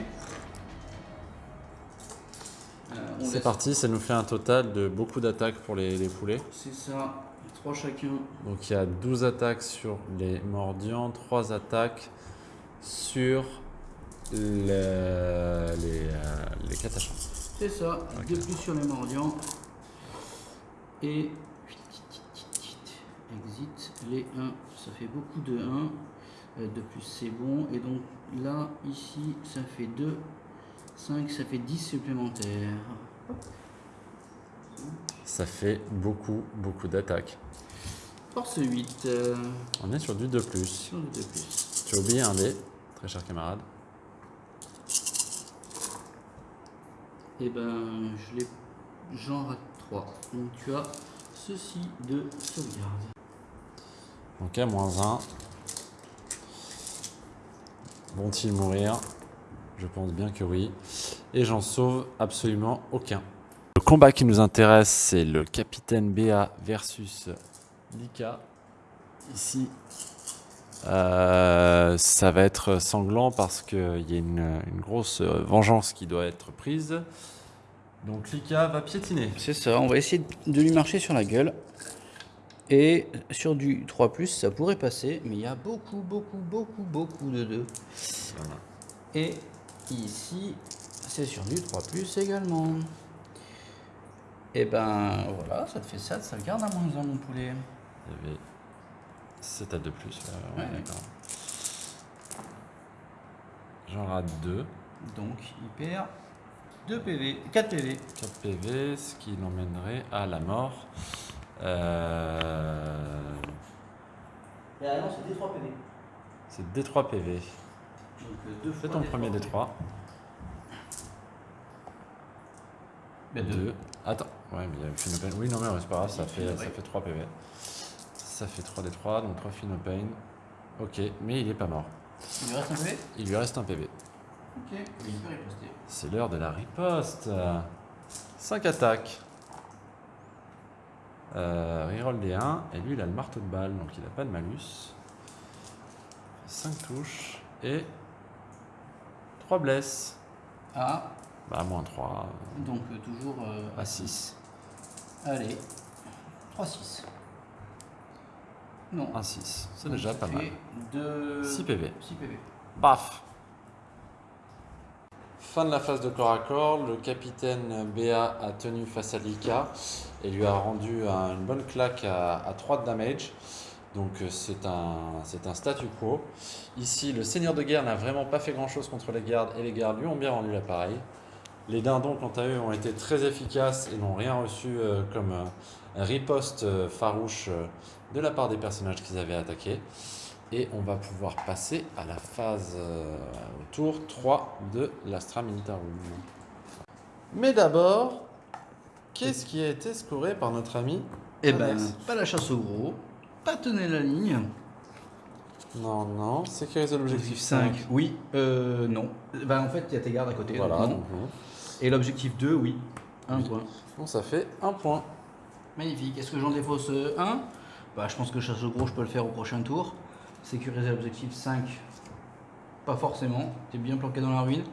Euh, C'est laisse- parti, ça nous fait un total de beaucoup d'attaques pour les, les poulets. C'est ça, 3 chacun. Donc il y a 12 attaques sur les mordians, 3 attaques sur le- les, euh, les catachans. C'est ça, Ok. 2 plus sur les mordians. Et exit les 1. Ça fait beaucoup de 1. Euh, de plus c'est bon. Et donc là, ici, ça fait 2. 5, ça fait 10 supplémentaires. Ça fait beaucoup, beaucoup d'attaques. Force 8. euh, On est sur du 2+. sur le 2 plus. Tu as oublié un dé, très cher camarade. Et ben, je l'ai. J'en rate 3. Donc tu as ceci de sauvegarde. Donc à moins 1. Vont-ils mourir? Je pense bien que oui. Et j'en sauve absolument aucun. Le combat qui nous intéresse, c'est le capitaine BA versus Lika. Ici, euh, ça va être sanglant parce qu'il y a une, une grosse euh, vengeance qui doit être prise. Donc Lika va piétiner. C'est ça, on va essayer de lui marcher sur la gueule. Et sur du 3, ça pourrait passer, mais il y a beaucoup, beaucoup, beaucoup, beaucoup de 2. Voilà. Et ici, c'est sur du 3 également. Et ben voilà, ça te fait ça, ça garde à moins 1 mon poulet. Il y avait 7 à 2 plus. ouais, ouais, Ouais. d'accord. J'en rate 2. Donc il perd 2 PV, 4 PV. 4 PV, ce qui l'emmènerait à la mort. Euh, Et ah non, c'est D3 PV. c'est D3 PV. Donc 2 Fais ton premier D3. Ben 2. Attends. Ouais, mais il y a une. Oui, non, mais c'est pas grave, ça fait, ça fait 3 PV. Ça fait 3 D3, donc 3 Fino Pain. Ok, mais il est pas mort. Il lui reste un PV Il lui reste un PV. Ok, il peut riposter. C'est l'heure de la riposte. 5 attaques. Euh, reroll des 1. Et lui, il a le marteau de balle, donc il n'a pas de malus. 5 touches. Et 3 blesses. Ah, Bah, moins 3. donc euh, toujours euh, À 6. Allez, 3-6. Non. 1 6. C'est déjà pas mal. De... 6 PV. 6 PV. Baf Fin de la phase de corps à corps, le capitaine BA a tenu face à Lika et lui a rendu un- une bonne claque à, à 3 de damage. Donc euh, c'est un, c'est un statu quo. Ici, le seigneur de guerre n'a vraiment pas fait grand-chose contre les gardes et les gardes lui ont bien rendu l'appareil. Les dindons, quant à eux, ont été très efficaces et n'ont rien reçu euh, comme euh, riposte euh, farouche euh, de la part des personnages qu'ils avaient attaqués. Et on va pouvoir passer à la phase, euh, au tour 3 de l'Astra Militarum. Mais d'abord, qu'est-ce qui a été scoré par notre ami Eh ben, pas la chasse au gros, pas tenir la ligne. Non, non, sécuriser l'objectif 5. Oui, euh, non. Ben, en fait, il y a tes gardes à côté. Voilà, donc non. Et l'objectif 2, oui. Un Oui. point. Bon, ça fait un point. Magnifique. Est-ce que j'en défausse euh, un? Bah, Je pense que chasse au gros, je peux le faire au prochain tour. Sécuriser l'objectif 5, pas forcément. Tu es bien planqué dans la ruine.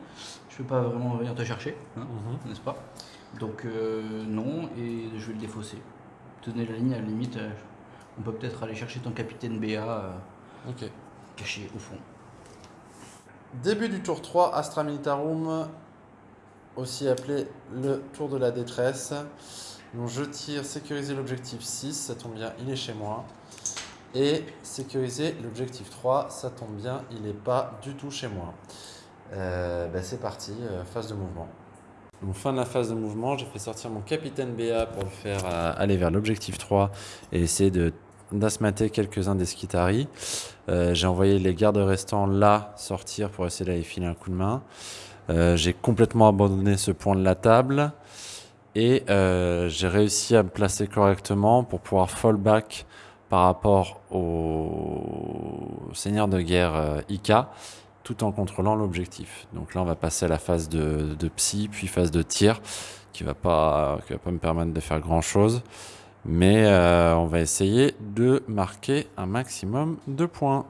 Je peux pas vraiment venir te chercher, hein, Mhm. n'est-ce pas? Donc euh, non, et je vais le défausser. Tenez la ligne, à la limite, euh, on peut peut-être aller chercher ton capitaine BA euh, caché au fond. Début du tour 3, Astra Militarum, aussi appelé le tour de la détresse. Donc je tire sécuriser l'objectif 6, ça tombe bien, il est chez moi. Et sécuriser l'objectif 3, ça tombe bien, il n'est pas du tout chez moi. Euh, ben, c'est parti, euh, phase de mouvement. Donc fin de la phase de mouvement, j'ai fait sortir mon capitaine BA pour le faire euh, aller vers l'objectif 3 et essayer de d'asmater quelques-uns des Skitari. Euh, j'ai envoyé les gardes restants là sortir pour essayer d'aller filer un coup de main. J'ai complètement abandonné ce point de la table et euh, j'ai réussi à me placer correctement pour pouvoir fallback par rapport au seigneur de guerre euh, Ika tout en contrôlant l'objectif. Donc là on va passer à la phase de, psy puis phase de tir qui va pas qui va pas me permettre de faire grand chose mais euh, on va essayer de marquer un maximum de points.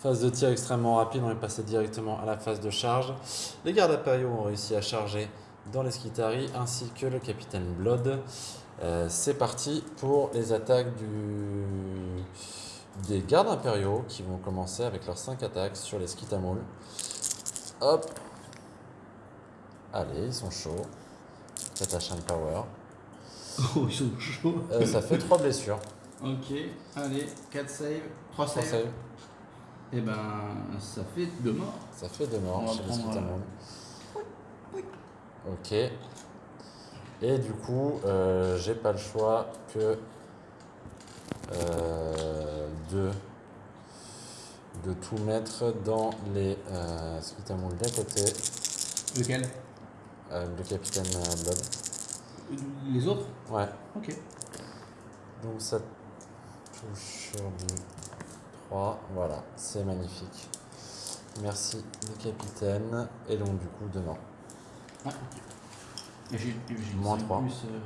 Phase de tir extrêmement rapide, on est passé directement à la phase de charge. Les gardes impériaux ont réussi à charger dans les Skitari ainsi que le capitaine Blood. Euh, C'est parti pour les attaques du... des gardes impériaux qui vont commencer avec leurs 5 attaques sur les Skitamouls. Hop Allez, ils sont chauds. Katashan Power. Oh, ils sont chauds. Euh, ça fait 3 blessures. Ok, allez, 4 saves, 3 Trois saves. saves. Et ben, ça fait 2 morts. Ça fait deux morts On va chez les prendre, Skitamouls. Ok. Et du coup, euh, j'ai pas le choix que euh, de, de tout mettre dans les euh, Skitamouls d'à côté? Lequel? Euh, le capitaine Blood. Les autres? Ouais. Ok. Donc ça touche sur du 3. Voilà, c'est magnifique. Merci le capitaine. Et donc du coup, deux Et J'ai une Moins 5 trois. plus, euh,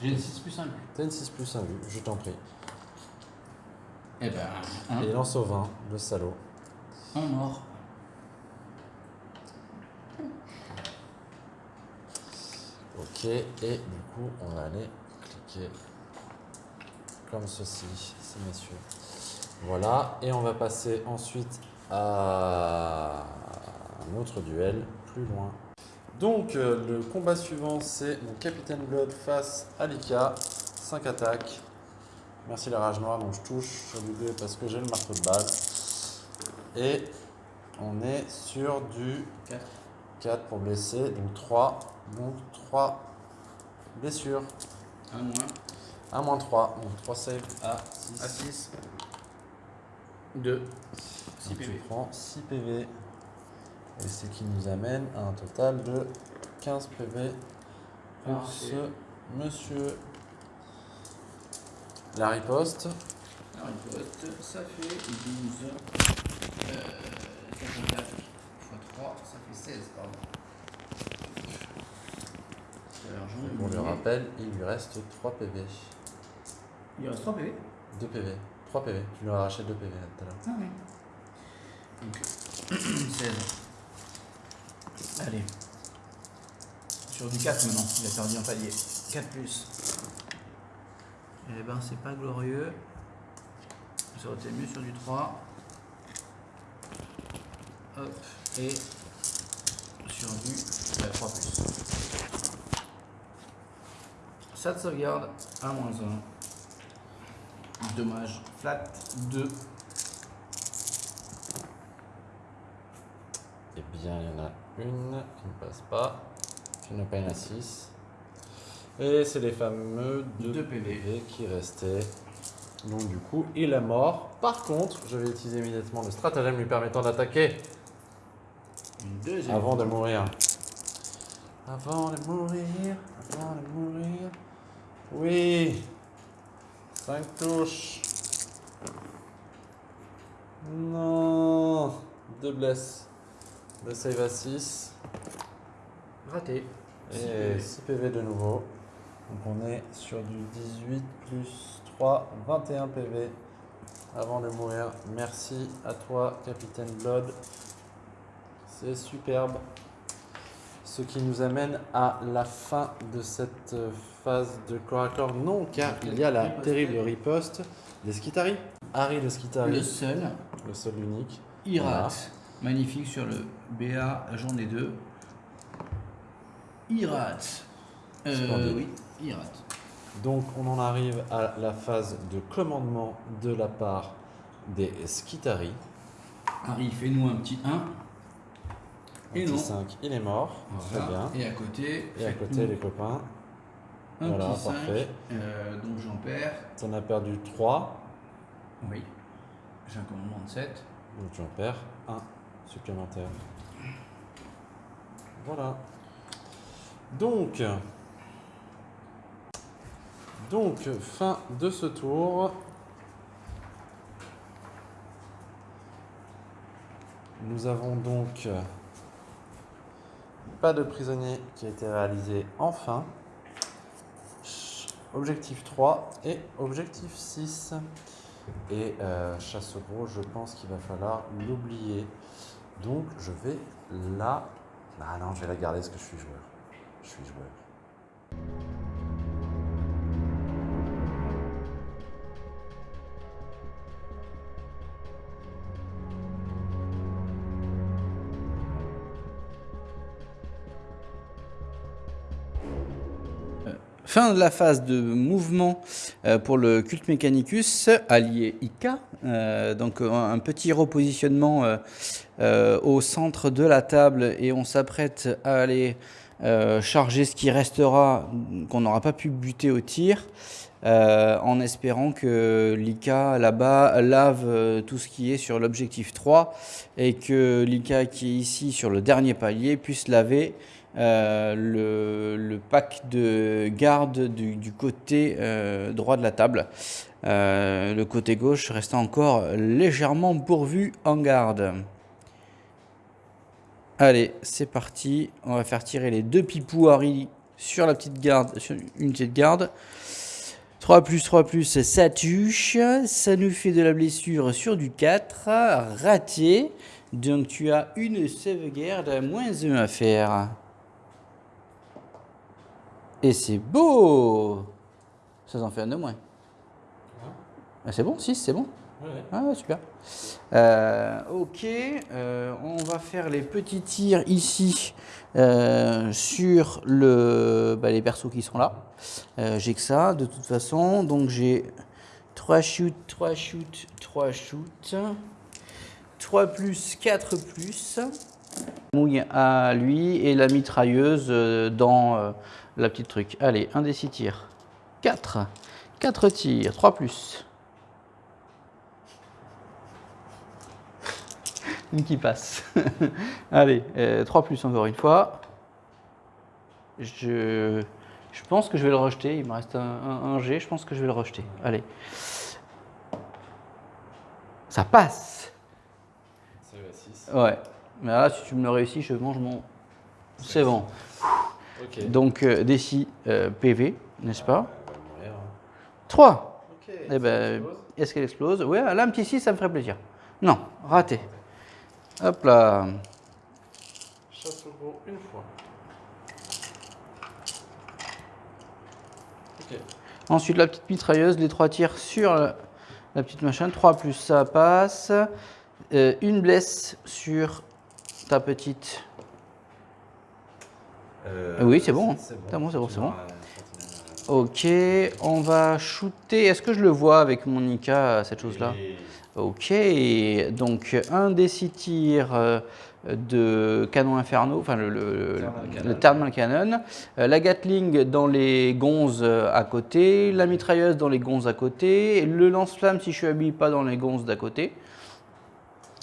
J'ai une 6 plus 1 plus. T'as une 6 plus 1 vue, je t'en prie. Eh ben, un, Et il lance au 20, le salaud. un mort. Ok, et du coup, on va aller cliquer comme ceci, ces messieurs. Voilà, et on va passer ensuite à un autre duel plus loin. Donc, euh, le combat suivant, c'est mon Capitaine Blood face à Lika. 5 attaques. Merci la rage noire, donc je touche sur du 2 parce que j'ai le marteau de base. Et on est sur du 4. 4 pour blesser, donc 3. Donc 3 blessures. 1 moins. 1 moins 3, donc 3 saves à 6. À 6. 2. 6 Donc tu PV. prends 6 PV. Et ce qui nous amène à un total de 15 PV pour Parfait. ce monsieur. La riposte. Faut être- ça fait 12. Euh, 54 x 3, ça fait 16, pardon. Pour le rappel, il lui reste 3 PV. Il reste 3 PV 2 PV. 3 PV. Tu lui as arraché 2 PV là, tout à l'heure. Ah oui. Donc, [clears throat] 16. Allez. Sur du 4 maintenant, il a perdu un palier. 4 plus. Eh ben, c'est pas glorieux. Ça aurait été mieux sur du 3. Hop. Et sur du bah, 3 plus. Ça de sauvegarde à moins 1. Dommage. Flat 2. Eh bien, il y en a une qui ne passe pas. Qui n'a pas une à 6. Et c'est les fameux 2 Deux PV. PV qui restaient. Donc du coup, il est mort. Par contre, je vais utiliser immédiatement le stratagème lui permettant d'attaquer Une deuxième. avant de mourir. Avant de mourir, avant de mourir. Oui. 5 touches. Non. 2 blesses. Le save à 6. Raté. Et 6 PV de nouveau. Donc on est sur du 18 plus 3, 21 PV avant de mourir. Merci à toi, Capitaine Blood. C'est superbe. Ce qui nous amène à la fin de cette phase de corps à corps. Non, car il y a la terrible riposte des Skitari. Harry de Skitari, Le seul. le seul unique. Irat. Magnifique sur le BA, j'en ai deux. Irat. Euh, oui, Irat. Donc on en arrive à la phase de commandement de la part des Skitari. Harry, fais-nous un petit 1. Un Et petit non. 5, il est mort. Très bien. Et à côté, Et à côté, les copains, un voilà, petit 5. parfait. Euh, donc j'en perds. t'en as perdu 3, Oui. J'ai un commandement de 7. donc tu en perds un supplémentaire. Voilà. Donc, fin de ce tour. Nous avons donc pas de prisonnier qui a été réalisé enfin. Objectif 3 et objectif 6. Et euh, chasse gros, je pense qu'il va falloir l'oublier. Donc je vais la... Ah non, je vais la garder parce que je suis joueur. Je suis joueur. Fin de la phase de mouvement euh, pour le culte Mechanicus, allié Ika. Euh, donc euh, un petit repositionnement au centre de la table et on s'apprête à aller charger ce qui restera, qu'on n'aura pas pu buter au tir, en espérant que l'Ika là-bas lave tout ce qui est sur l'objectif 3 et que l'Ika qui est ici sur le dernier palier puisse laver euh, le, pack de garde du, côté euh, droit de la table. Euh, le côté gauche restant encore légèrement pourvu en garde. Allez, c'est parti. On va faire tirer les deux pipous Harry sur la petite garde, sur une de garde. 3 plus 3 plus, ça touche. Ça nous fait de la blessure sur du 4. Raté. Donc tu as une sauvegarde à moins 1 à faire. Et c'est beau Ça en fait un de moins. Ah, c'est bon 6, c'est bon Ah ouais, super. Euh, ok, euh, on va faire les petits tirs ici euh, sur le, bah, les persos qui sont là. J'ai que ça de toute façon, donc j'ai 3 shoots, 3 shoots, 3 shoots. 3 plus, 4 plus. Mouille à lui et la mitrailleuse dans la petite truc. Allez, un des 6 tirs. 4. 4 tirs, 3 plus. [laughs] Une qui passe. [laughs] Allez, 3 plus encore une fois. Je, je pense que je vais le rejeter. Il me reste un, un- un G. Je pense que je vais le rejeter. Allez. Ça passe. C'est à 6. Ouais. Mais là, si tu me le réussis, je mange mon. C'est bon. Ok. Donc, euh, décis euh, PV, n'est-ce pas? Elle va mourir. 3. Ok. Eh ben, est-ce qu'elle explose? Ouais, là, un petit 6, ça me ferait plaisir. Non, raté. Hop là. Chasse au gros une fois. Ensuite, la petite mitrailleuse, les trois tirs sur la, la petite machin. 3 plus ça passe. Euh, une blesse sur ta petite. Euh, Oui, c'est bon, hein. C'est bon, c'est bon, c'est bon. Ok, on va shooter. Est-ce que je le vois avec mon Ika, cette chose-là? Ok, donc un des six tirs euh, de canon inferno, enfin le, le, Thermal le cannon. thermal cannon, euh, la Gatling dans les gonzes euh, à côté, la mitrailleuse dans les gonzes à côté, le lance-flamme si je suis habillé pas dans les gonzes d'à côté,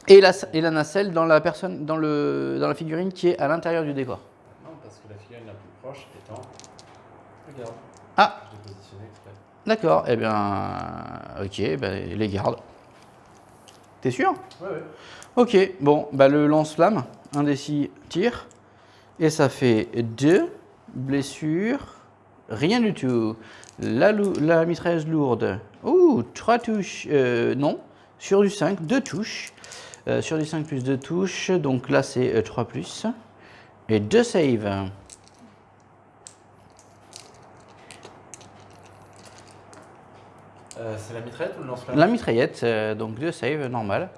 et la, et la nacelle dans la, personne, dans, le, dans la figurine qui est à l'intérieur du décor. Non, parce que la figurine la plus proche étant. Regarde. Ah, d'accord, eh bien, ok, ben, les gardes. T'es sûr? Ouais, ouais. Ok, bon, bah le lance-flamme, un des six tirs, et ça fait deux blessures, rien du tout. La, la mitrailleuse lourde, ouh, trois touches, euh, non, sur du 5, deux touches, Euh, sur du 5 plus deux touches, donc là c'est euh, 3 plus, et deux saves. Euh, c'est la mitraillette ou le lance-flamme La mitraillette, euh, donc deux saves, normal,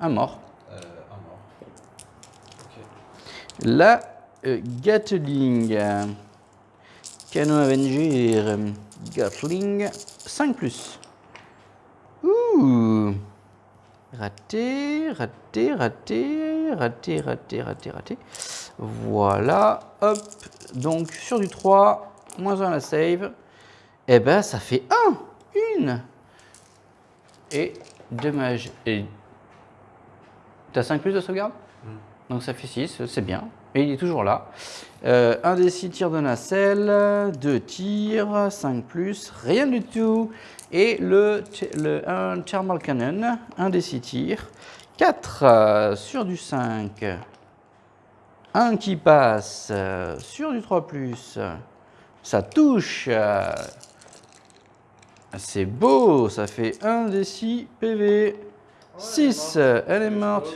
un mort. Euh, un mort. Ok. La Gatling. Canon Avenger. Gatling. 5 plus. Ouh. Raté, raté, raté, raté, raté, raté, raté. Voilà. Hop. Donc sur du 3, moins 1 à la save. Eh ben ça fait 1. Une. Et dommage. Et T'as 5 plus de sauvegarde donc ça fait 6, c'est bien. Et il est toujours là. Euh, un des 6 tirs de nacelle, 2 tirs, 5 plus, rien du tout. Et le, le un thermal cannon, un des 6 tirs, 4 sur du 5. Un qui passe euh, sur du 3 plus. Ça touche. Euh, C'est beau, ça fait 1 des 6 PV. 6, elle est morte.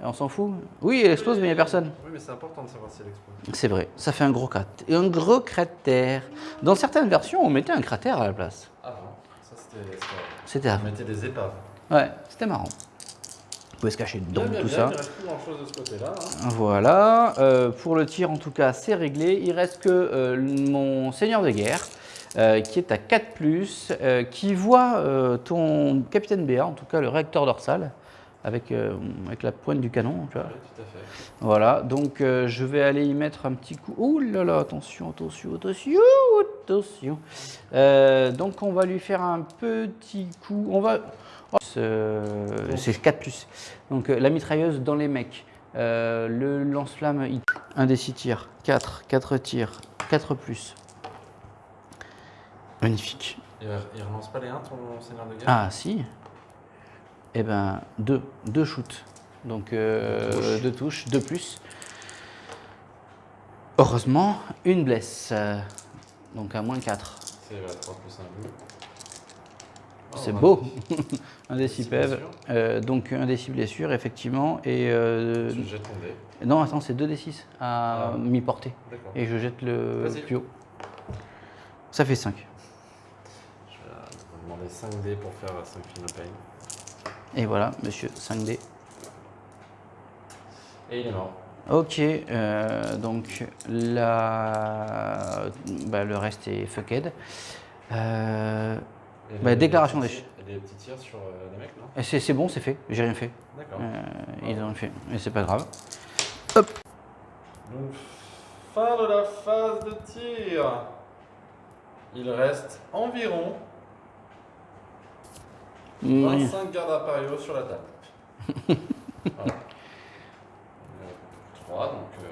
Et On s'en fout Oui, elle explose, mais il n'y a personne. Oui, mais c'est important de savoir si elle explose. C'est vrai, ça fait un gros cratère. Un gros cratère. Dans certaines versions, on mettait un cratère à la place. Ah non, ça c'était. c'était- C'était On avant. mettait des épaves. Ouais, c'était marrant. Vous pouvez se cacher dedans, Bien, bien, tout bien, ça. Il reste plus grand chose de ce côté-là. hein. Voilà. Euh, pour le tir, en tout cas, c'est réglé. Il reste que euh, mon seigneur de guerre, euh, qui est à 4, euh, qui voit euh, ton capitaine BA, en tout cas le réacteur dorsal, avec, avec la pointe du canon. Tu vois. Oui, tout à fait. Voilà, donc je vais aller y mettre un petit coup. Ouh là là, attention, attention, attention, attention. Donc on va lui faire un petit coup. On va. Oh, c'est- c'est 4 plus. Donc la mitrailleuse dans les mecs. Euh, le lance-flamme, il- un des 6 tirs. 4, 4 tirs, 4 plus. Magnifique. Il, il relance pas les 1, ton seigneur de guerre Ah si. Eh ben, deux, deux shoots. Donc euh, deux touches, deux plus. Heureusement, une blesse. Euh, Donc à moins 4. C'est voilà, 3 plus 1 bleu. Oh, C'est beau. [laughs] un des Des 6 six PEV. blessures. Euh, donc un des 6 blessures, effectivement. Et euh, Tu jettes ton dé. non, attends, c'est 2 des 6 à Ah. mi-portée. D'accord. Et je jette le plus haut. Ça fait 5. Demander 5 dés pour faire 5 Fino Pain. Et voilà, monsieur, 5D. Et il est mort. Ok, euh, donc la... bah, le reste est fucked. Euh, Bah, déclaration les des Des petits tirs sur euh, les mecs, non? Et c'est bon, c'est fait, j'ai rien fait. D'accord. Euh, ils ont fait, mais c'est pas grave. Donc, fin de la phase de tir. Il reste environ 25 gardes impériaux sur la table. [laughs] voilà. 3, donc euh,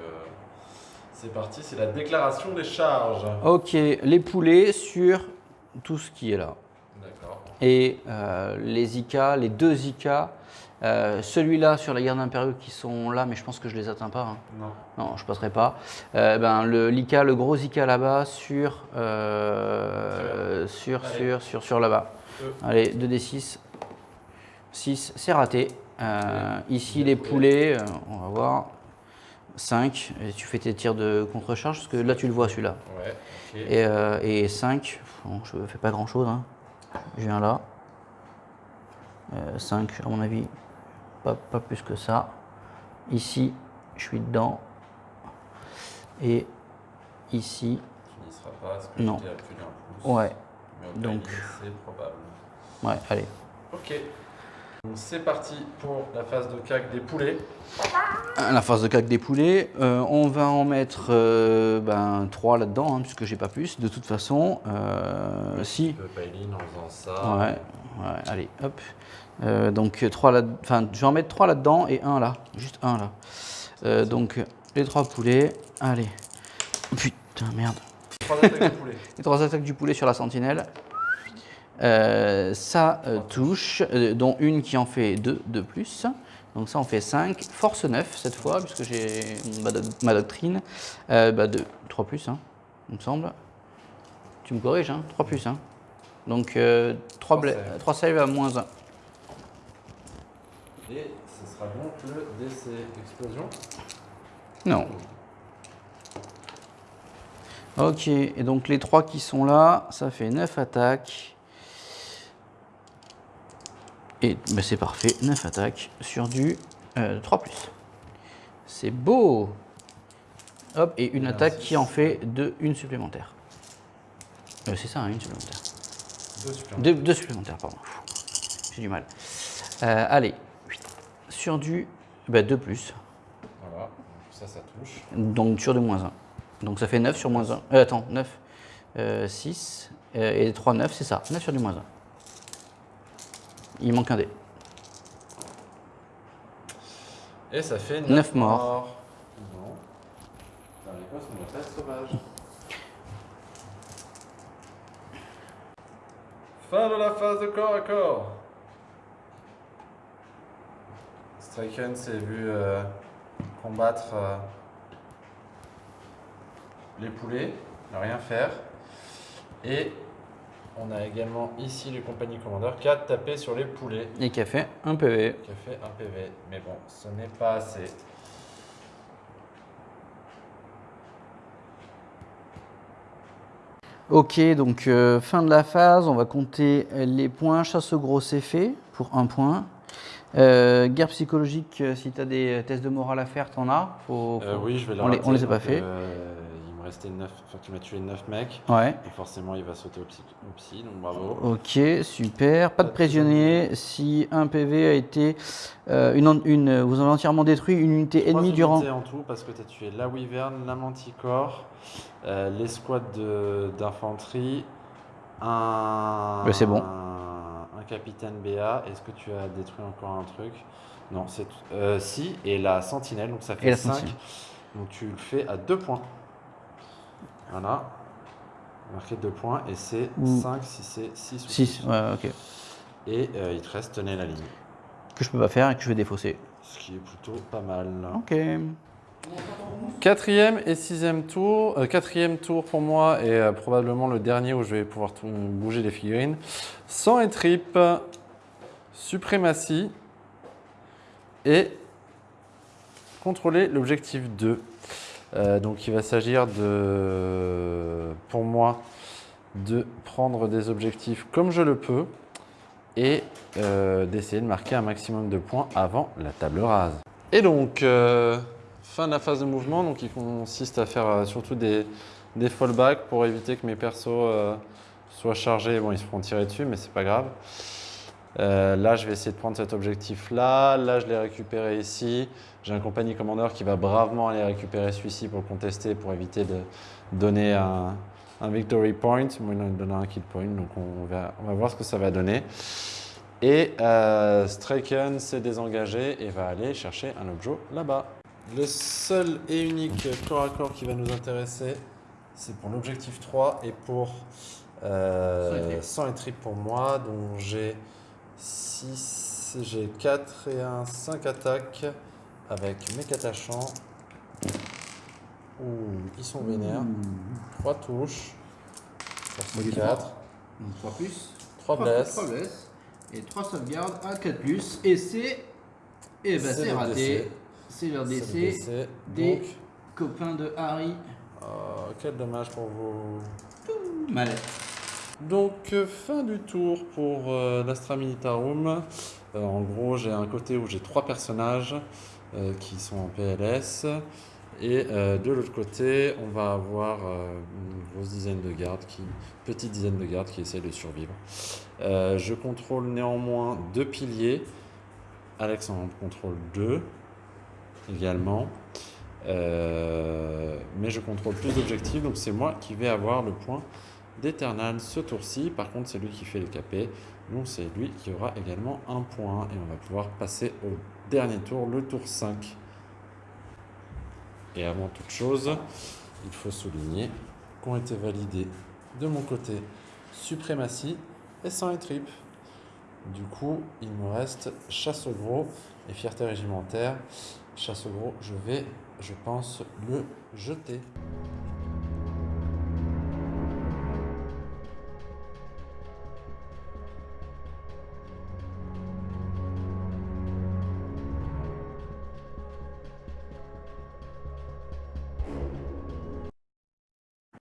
c'est parti, c'est la déclaration des charges. Ok, les poulets sur tout ce qui est là. D'accord. Et euh, les ICA, les deux euh, celui-là sur la garde impériaux qui sont là, mais je pense que je les atteins pas. hein. Non. Non, je passerai pas. Euh, ben, le l'ICA, le gros ICA là-bas sur, euh, sur, sur, sur, sur là-bas. Deux. Allez, 2d6. 6, c'est raté. Euh, ici, Les poulets. euh, on va voir. 5, et tu fais tes tirs de contre-charge, parce que là, tu le vois celui-là. Ouais. Et, euh, et 5, bon, je fais pas grand-chose. Hein. Je viens là. 5, à mon avis, pas, pas plus que ça. Ici, je suis dedans. Et ici, il sera pas, parce que Non. à plus. Ouais, Mais Donc. c'est probable. ouais, allez. Ok. C'est parti pour la phase de cac des poulets. À La phase de cac des poulets, euh, on va en mettre euh, ben, 3 là-dedans, hein, puisque j'ai pas plus. De toute façon, euh, si. Pailine en faisant ça. Ouais, ouais, allez, hop. Euh, donc, 3 là, enfin, je vais en mettre 3 là-dedans et un là, juste un là. Euh, donc, les 3 poulets, allez. Putain, merde. Trois attaques de poulet. [laughs] Les 3 attaques du poulet sur la sentinelle. Euh, ça euh, touche, euh, dont une qui en fait 2 de plus. Donc ça en fait 5. Force 9 cette fois, puisque j'ai ma, doc- ma doctrine. Euh, bah, 2, 3 plus, hein, il me semble. Tu me corriges, hein 3 plus. Hein. Donc 3, Trois save. 3 save à moins 1. Et ce sera donc le DC explosion. Non. Ok, et donc les 3 qui sont là, ça fait 9 attaques. Et bah, c'est parfait, 9 attaques sur du euh, 3 C'est beau Hop, et une Merci. attaque qui en fait de, une supplémentaire. Euh, c'est ça, hein, une supplémentaire. Deux supplémentaires. Deux, deux supplémentaires, pardon. J'ai du mal. Euh, allez, sur du 2 plus. Voilà. Ça, ça touche. Donc sur du moins 1. Donc ça fait 9 sur moins 1. Euh, attends, 9, euh, 6 euh, et 3, 9, c'est ça. 9 sur du moins 1. Il manque un dé. Et ça fait 9, Neuf morts. Non. Dans les postes, on être sauvage. Fin de la phase de corps à corps. Striken s'est vu euh, combattre euh, les poulets, ne rien faire. Et on a également ici le compagnie commandeur qui a tapé sur les poulets, Et qui a fait un PV. qui a fait un PV. Mais bon, ce n'est pas assez. Ok, donc euh, fin de la phase. On va compter les points. Chasse au gros, c'est fait pour un point. Euh, guerre psychologique, euh, si tu as des tests de morale à faire, t'en as faut, Euh, oui, je vais le on les- on les a pas fait. Euh, restait 9, enfin tu m'as tué 9 mecs, Ouais. et forcément il va sauter au psy, au psy, donc bravo. Ok, super. Pas de prisonnier. Si un PV a été. euh, une, une, vous avez entièrement détruit une unité ennemie durant. en tout, parce que tu as tué la Wyvern, la Manticore, euh, l'escouade de- d'infanterie, un, Ouais, c'est bon. un capitaine BA, est-ce que tu as détruit encore un truc? Non, c'est. Euh, si, et la sentinelle, donc ça fait la 5, sentinelle. donc tu le fais à 2 points. Voilà, marqué 2 points, et c'est Ou- 5 si c'est 6 ou 6, ouais, ok. Et euh, il te reste tenez la ligne, Que je peux pas faire et que je vais défausser. ce qui est plutôt pas mal. Ok. Quatrième et sixième tour. Euh, quatrième tour pour moi et euh, probablement le dernier où je vais pouvoir tout- bouger les figurines. Sang et tripes, suprématie et contrôler l'objectif 2. Euh, donc il va s'agir de, pour moi, de prendre des objectifs comme je le peux et euh, d'essayer de marquer un maximum de points avant la table rase. Et donc, euh, fin de la phase de mouvement, donc il consiste à faire surtout des, fallbacks pour éviter que mes persos soient chargés. Bon, ils se feront tirer dessus, mais c'est pas grave. Là, je vais essayer de prendre cet objectif-là. Là, je l'ai récupéré ici. J'ai un compagnie commandeur qui va bravement aller récupérer celui-ci pour le contester, pour éviter de donner un, un victory point. Moi, il en donnera un kill point, donc on va, on va voir ce que ça va donner. Et euh, Straken s'est désengagé et va aller chercher un objet là-bas. Le seul et unique corps à corps qui va nous intéresser, c'est pour l'objectif 3 et pour euh, 100 et trip pour moi, dont j'ai 6, j'ai 4 et 1, 5 attaques avec mes catachants. Ouh, ils sont vénères. 3 touches. Ça fait 4. 3 plus. 3 blesses. blesses. Et 3 sauvegardes à 4 plus. Et c'est. Et bah C'est c'est raté. C'est leur. DC. des- Donc, Copain de Harry. oh, quel dommage pour vous. Mal. Donc, euh, fin du tour pour euh, l'Astra Militarum. Euh, en gros, j'ai un côté où j'ai trois personnages euh, qui sont en PLS Et euh, de l'autre côté, on va avoir euh, une grosse dizaine de gardes, qui, petite dizaine de gardes qui essayent de survivre. Euh, je contrôle néanmoins deux piliers. Alex en contrôle deux également. Euh, mais je contrôle plus d'objectifs, donc c'est moi qui vais avoir le point d'Eternal ce tour-ci. Par contre, c'est lui qui fait le capé, donc c'est lui qui aura également un point. Et on va pouvoir passer au dernier tour, le tour 5. Et avant toute chose, il faut souligner qu'ont été validés de mon côté suprématie et sang et. Du coup, il me reste chasse au gros et fierté régimentaire. Chasse au gros, je vais, je pense, le jeter.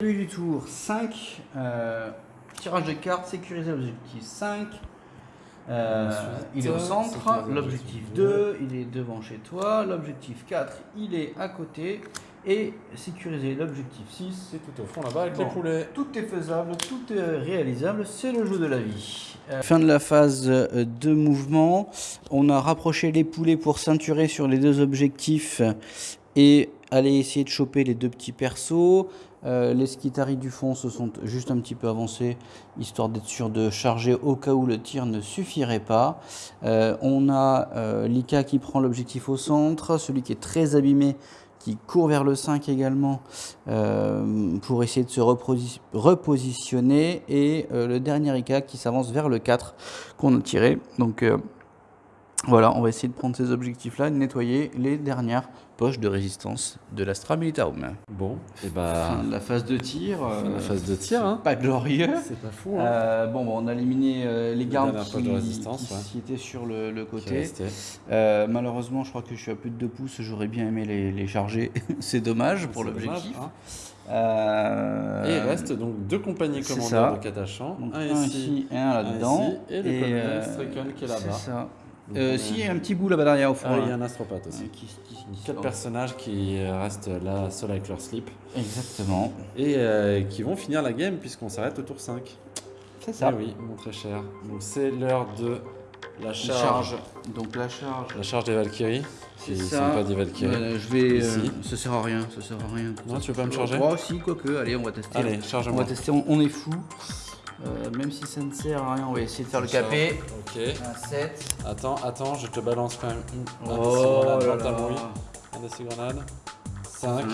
Début du tour 5. euh, tirage de cartes, sécuriser l'objectif 5. Euh, il est au centre. L'objectif l'objectif 2, il est devant chez toi. L'objectif 4, il est à côté. Et sécuriser l'objectif 6. C'est tout au fond là-bas avec Bon. les poulets. Tout est faisable, tout est réalisable, c'est le jeu de la vie. Euh, Fin de la phase de mouvement. On a rapproché les poulets pour ceinturer sur les deux objectifs et aller essayer de choper les deux petits persos. Euh, les skitaris du fond se sont juste un petit peu avancés, histoire d'être sûr de charger au cas où le tir ne suffirait pas. Euh, on a euh, Lika qui prend l'objectif au centre, celui qui est très abîmé qui court vers le 5 également euh, pour essayer de se reposi- repositionner et le dernier Ika qui s'avance vers le 4 qu'on a tiré. Donc voilà, on va essayer de prendre ces objectifs-là, de nettoyer les dernières poches de résistance de l'Astra Militarum. Bon, et bah, Fin de la phase de tir. fin de euh, la phase de tir, hein. Pas glorieux. C'est pas fou, hein. Euh, bon, bon, on a éliminé euh, les gardes dernière qui, poche de résistance, qui- ouais. qui étaient sur le, le côté. Euh, malheureusement, je crois que je suis à plus de 2 pouces. J'aurais bien aimé les, les charger. [laughs] C'est dommage pour l'objectif. hein. Euh, Et il reste donc deux compagnies commandeurs de Katachan. donc un un ici. et un là-dedans. et le colonel Straken qui est là-bas. Euh, on si, il y a un petit bout là-bas derrière au fond. Ah, il y a un astropathe aussi. Euh, qui- qui- qui- Quatre personnages qui restent là seuls avec leur slip Exactement. et euh, qui vont finir la game puisqu'on s'arrête au tour 5. C'est Ah ça. oui, mon très cher. Donc c'est l'heure de la charge. Donc la charge. La charge des Valkyries. C'est ça. sont pas des Valkyries. Euh, je vais. Euh, ça sert à rien. Ça sert à rien. Non, tu veux pas me charger Oh, si, quoique. Allez, on va tester. Allez, On charge-moi. va tester. On, on est fou. Euh, même si ça ne sert à rien, on va essayer de faire le capé. Ok. Un 7. Attends, attends, je te balance quand même une, un Oh des six grenades là dans ta là. Un des six grenades. 5.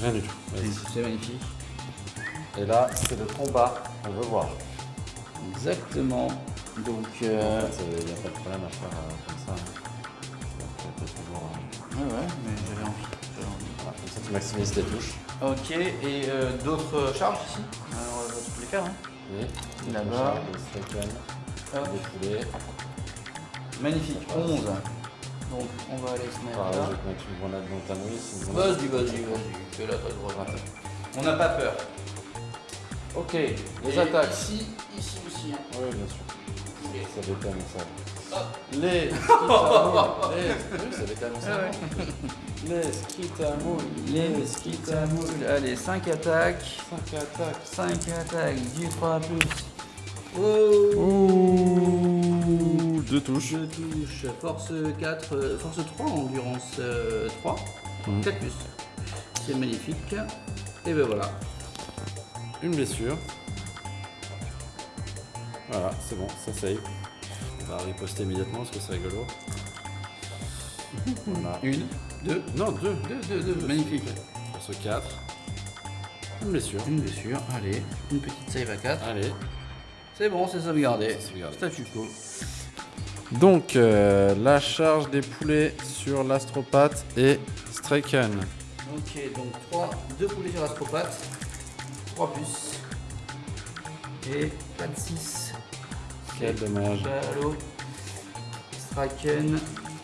Rien du tout. C'est magnifique. Et là, c'est le combat qu'on veut voir. Exactement. Donc, En euh, fait, il n'y a pas de problème à faire euh, comme ça. hein. Toujours, euh, ouais, ouais, mais j'avais envie. Comme ça, tu maximises tes touches. Ok, et euh, d'autres charges ici Alors, on va tous les faire. Hein. Et Là-bas. Les. Magnifique, 11. Donc, on va aller se mettre je là. vais te mettre une grenade dans ta grenade. Vas-y, vas-y, vas-y. Fais-la très gros. On n'a pas peur. Ok, les Et attaques. Ici, ici aussi. hein. Oui, bien sûr. Ça détonne ça. Hop. Les skitamoules. [laughs] les... Oui, ça détonne ça. Les skitamoules. Les skitamoules. Allez, 5 attaques. 5 attaques. 5 attaques, du 3 plus. Oh Ouh, deux touches. Force 4, euh, force 3, endurance euh, 3, Mhm. 4 plus. C'est magnifique. Et ben voilà. Une blessure. Voilà, c'est bon, ça save. On va riposter immédiatement parce que c'est rigolo. [laughs] Voilà. Une, deux, Non, deux. deux, deux, deux. Magnifique. Ce 4. Une blessure. Une blessure, allez, une petite save à 4. Allez. C'est bon, c'est sauvegardé. Statu quo. Donc, euh, la charge des poulets sur l'astropathe et Straken. Ok, donc 3, 2 poulets sur l'astropathe, 3 plus. Et pas de 6. Quel dommage. Ballot,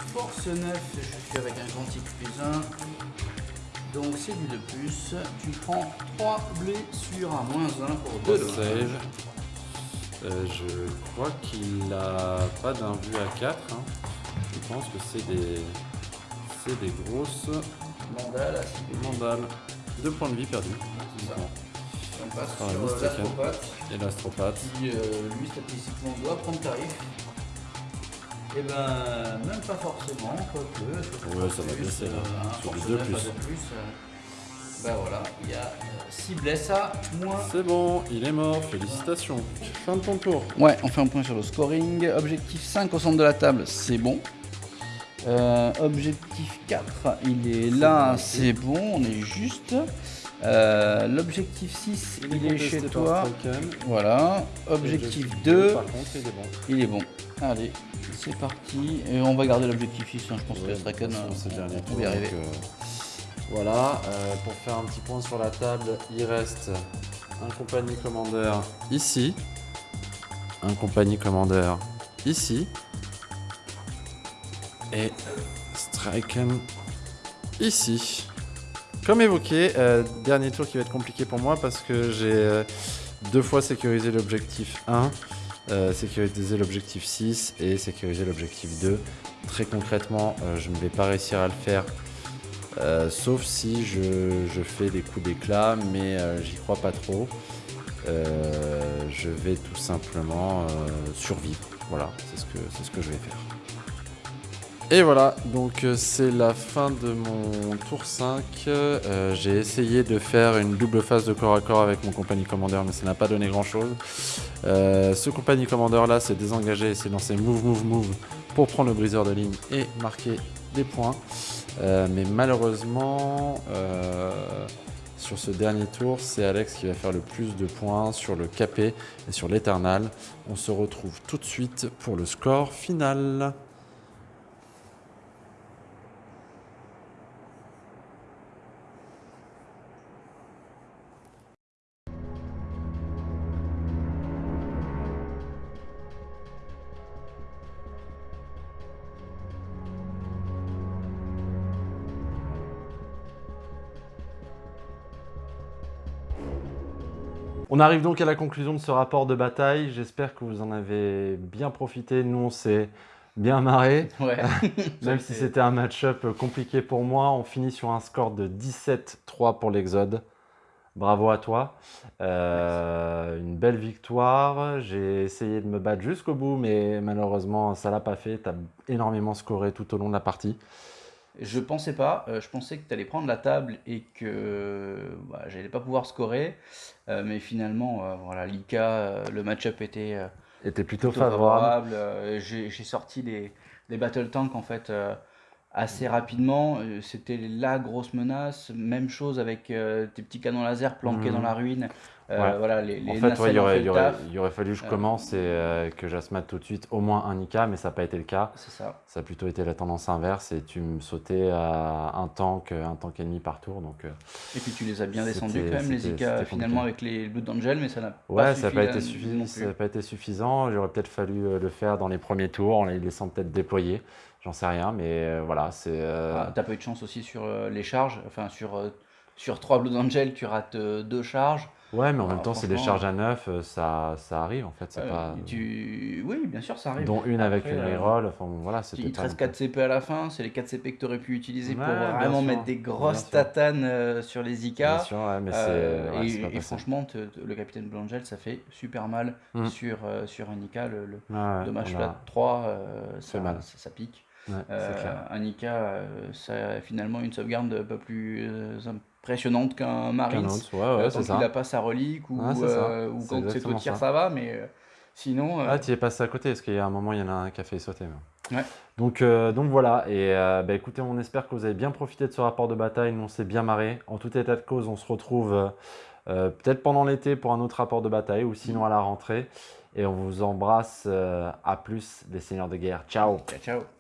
Straken, force 9, je suis avec un quantique plus 1. Donc c'est du 2 plus. Tu prends 3 blessures à moins 1 pour 2 Deux save. Euh, je crois qu'il a pas d'un à 4. Hein. pense que c'est des, c'est des grosses Mandale, mandales. Deux points de vie perdus. On passe Ah, sur euh, l'astropathe, Et l'astropathe. qui euh, lui statistiquement doit prendre tarif. Et ben même pas forcément, quoique. Ouais, ça va baisser, là. Un Sur forcené, 2 plus. pas de plus. euh, Ben voilà, il y a 6 blesses à moins. C'est bon, il est mort, félicitations. Fin de ton tour. Ouais, on fait un point sur le scoring. Objectif 5 au centre de la table, c'est bon. Euh, objectif 4, il est là, c'est bon, on est juste. Euh, L'objectif 6, il, est chez toi. Voilà. Objectif 2, Par contre, il est bon. il est bon. Allez, c'est parti. Et on va garder l'objectif 6, hein, je pense que Straken, dernier on tour, va y arriver. euh, voilà, euh, pour faire un petit point sur la table, il reste un compagnie commandeur ici, un compagnie commandeur ici, et Striken ici. Comme évoqué, euh, dernier tour qui va être compliqué pour moi parce que j'ai deux fois sécurisé l'objectif 1, euh, sécurisé l'objectif 6 et sécurisé l'objectif 2. Très concrètement, euh, je ne vais pas réussir à le faire, euh, sauf si je, fais des coups d'éclat, mais j'y crois pas trop. Je vais tout simplement survivre. Voilà, c'est ce, que, c'est ce que je vais faire. Et voilà, donc euh, c'est la fin de mon tour 5. Euh, J'ai essayé de faire une double phase de corps à corps avec mon compagnie commandeur, mais ça n'a pas donné grand chose. Euh, ce compagnie commandeur là s'est désengagé et s'est lancé move, move, move pour prendre le briseur de ligne et marquer des points. Mais malheureusement, sur ce dernier tour, c'est Alex qui va faire le plus de points sur le capé et sur l'éternal. On se retrouve tout de suite pour le score final. On arrive donc à la conclusion de ce rapport de bataille. J'espère que vous en avez bien profité. Nous, on s'est bien marré. [laughs] Ouais. [laughs] Même si c'était un match-up compliqué pour moi, on finit sur un score de 17-3 pour l'Exode. Bravo à toi. Euh, une belle victoire. J'ai essayé de me battre jusqu'au bout, mais malheureusement, ça l'a pas fait. Tu as énormément scoré tout au long de la partie. Je pensais pas, euh, je pensais que tu allais prendre la table et que bah, j'allais pas pouvoir scorer, euh, mais finalement, euh, voilà, l'ICA, le match-up était Était plutôt, plutôt favorable. favorable. J'ai sorti les, les battle tanks en fait euh, assez rapidement. Euh, C'était la grosse menace. Même chose avec euh, tes petits canons laser planqués dans la ruine. Euh, Ouais. Voilà, les, les En fait, ouais, il, aurait, il aurait- il aurait fallu que je commence et euh, que j'asmate tout de suite au moins un IK, mais ça n'a pas été le cas. C'est ça. Ça a plutôt été la tendance inverse et tu me sautais à un tank, un tank ennemi par tour. Donc, Et puis tu les as bien descendus quand même, les c'était finalement, compliqué. avec les Blood Angel, mais ça n'a ouais, pas ça n'a suffi pas, là été suffisant, ça n'a pas été suffisant. J'aurais peut-être fallu le faire dans les premiers tours en les laissant peut-être déployer. J'en sais rien, mais euh, voilà, c'est. euh, Ah, T'as pas eu de chance aussi sur euh, les charges, enfin sur, sur 3 Blood Angel, tu rates deux charges? Ouais, mais en Ah, même temps, c'est des charges à neuf, ça, ça arrive en fait. C'est Euh, pas. tu... Oui, bien sûr, ça arrive. Dont une avec Après, une reroll. Enfin, voilà, Il te reste non plus- 4 CP à la fin, c'est les 4 CP que tu aurais pu utiliser pour Ouais, vraiment sûr, mettre des grosses tatanes euh, sur les IK. Bien sûr, ouais, mais. Euh, ouais, et, pas franchement, te- te- le capitaine Blangel, ça fait super mal Mm. sur, sur un IK. Le, dommage flat 3, euh, ça, mal. ça, ça pique. Ouais, Euh, c'est un IK, euh, ça a finalement une sauvegarde un peu plus euh, impressionnante qu'un Marines. Autre, ouais, ouais, Euh, c'est tant ça. qu'il n'a pas sa relique ou, c'est euh, ou C'est quand c'est au tir ça. ça va, mais sinon. Ah, tu y es passé à côté, parce qu'il y a un moment, il y en a un qui a fait sauter. Ouais. Donc, euh, donc voilà, et euh, bah, écoutez, on espère que vous avez bien profité de ce rapport de bataille. Nous, on s'est bien marré. En tout état de cause, on se retrouve euh, peut-être pendant l'été pour un autre rapport de bataille, ou sinon à la rentrée. Et on vous embrasse. à plus, les seigneurs de guerre. Ciao ciao, ciao.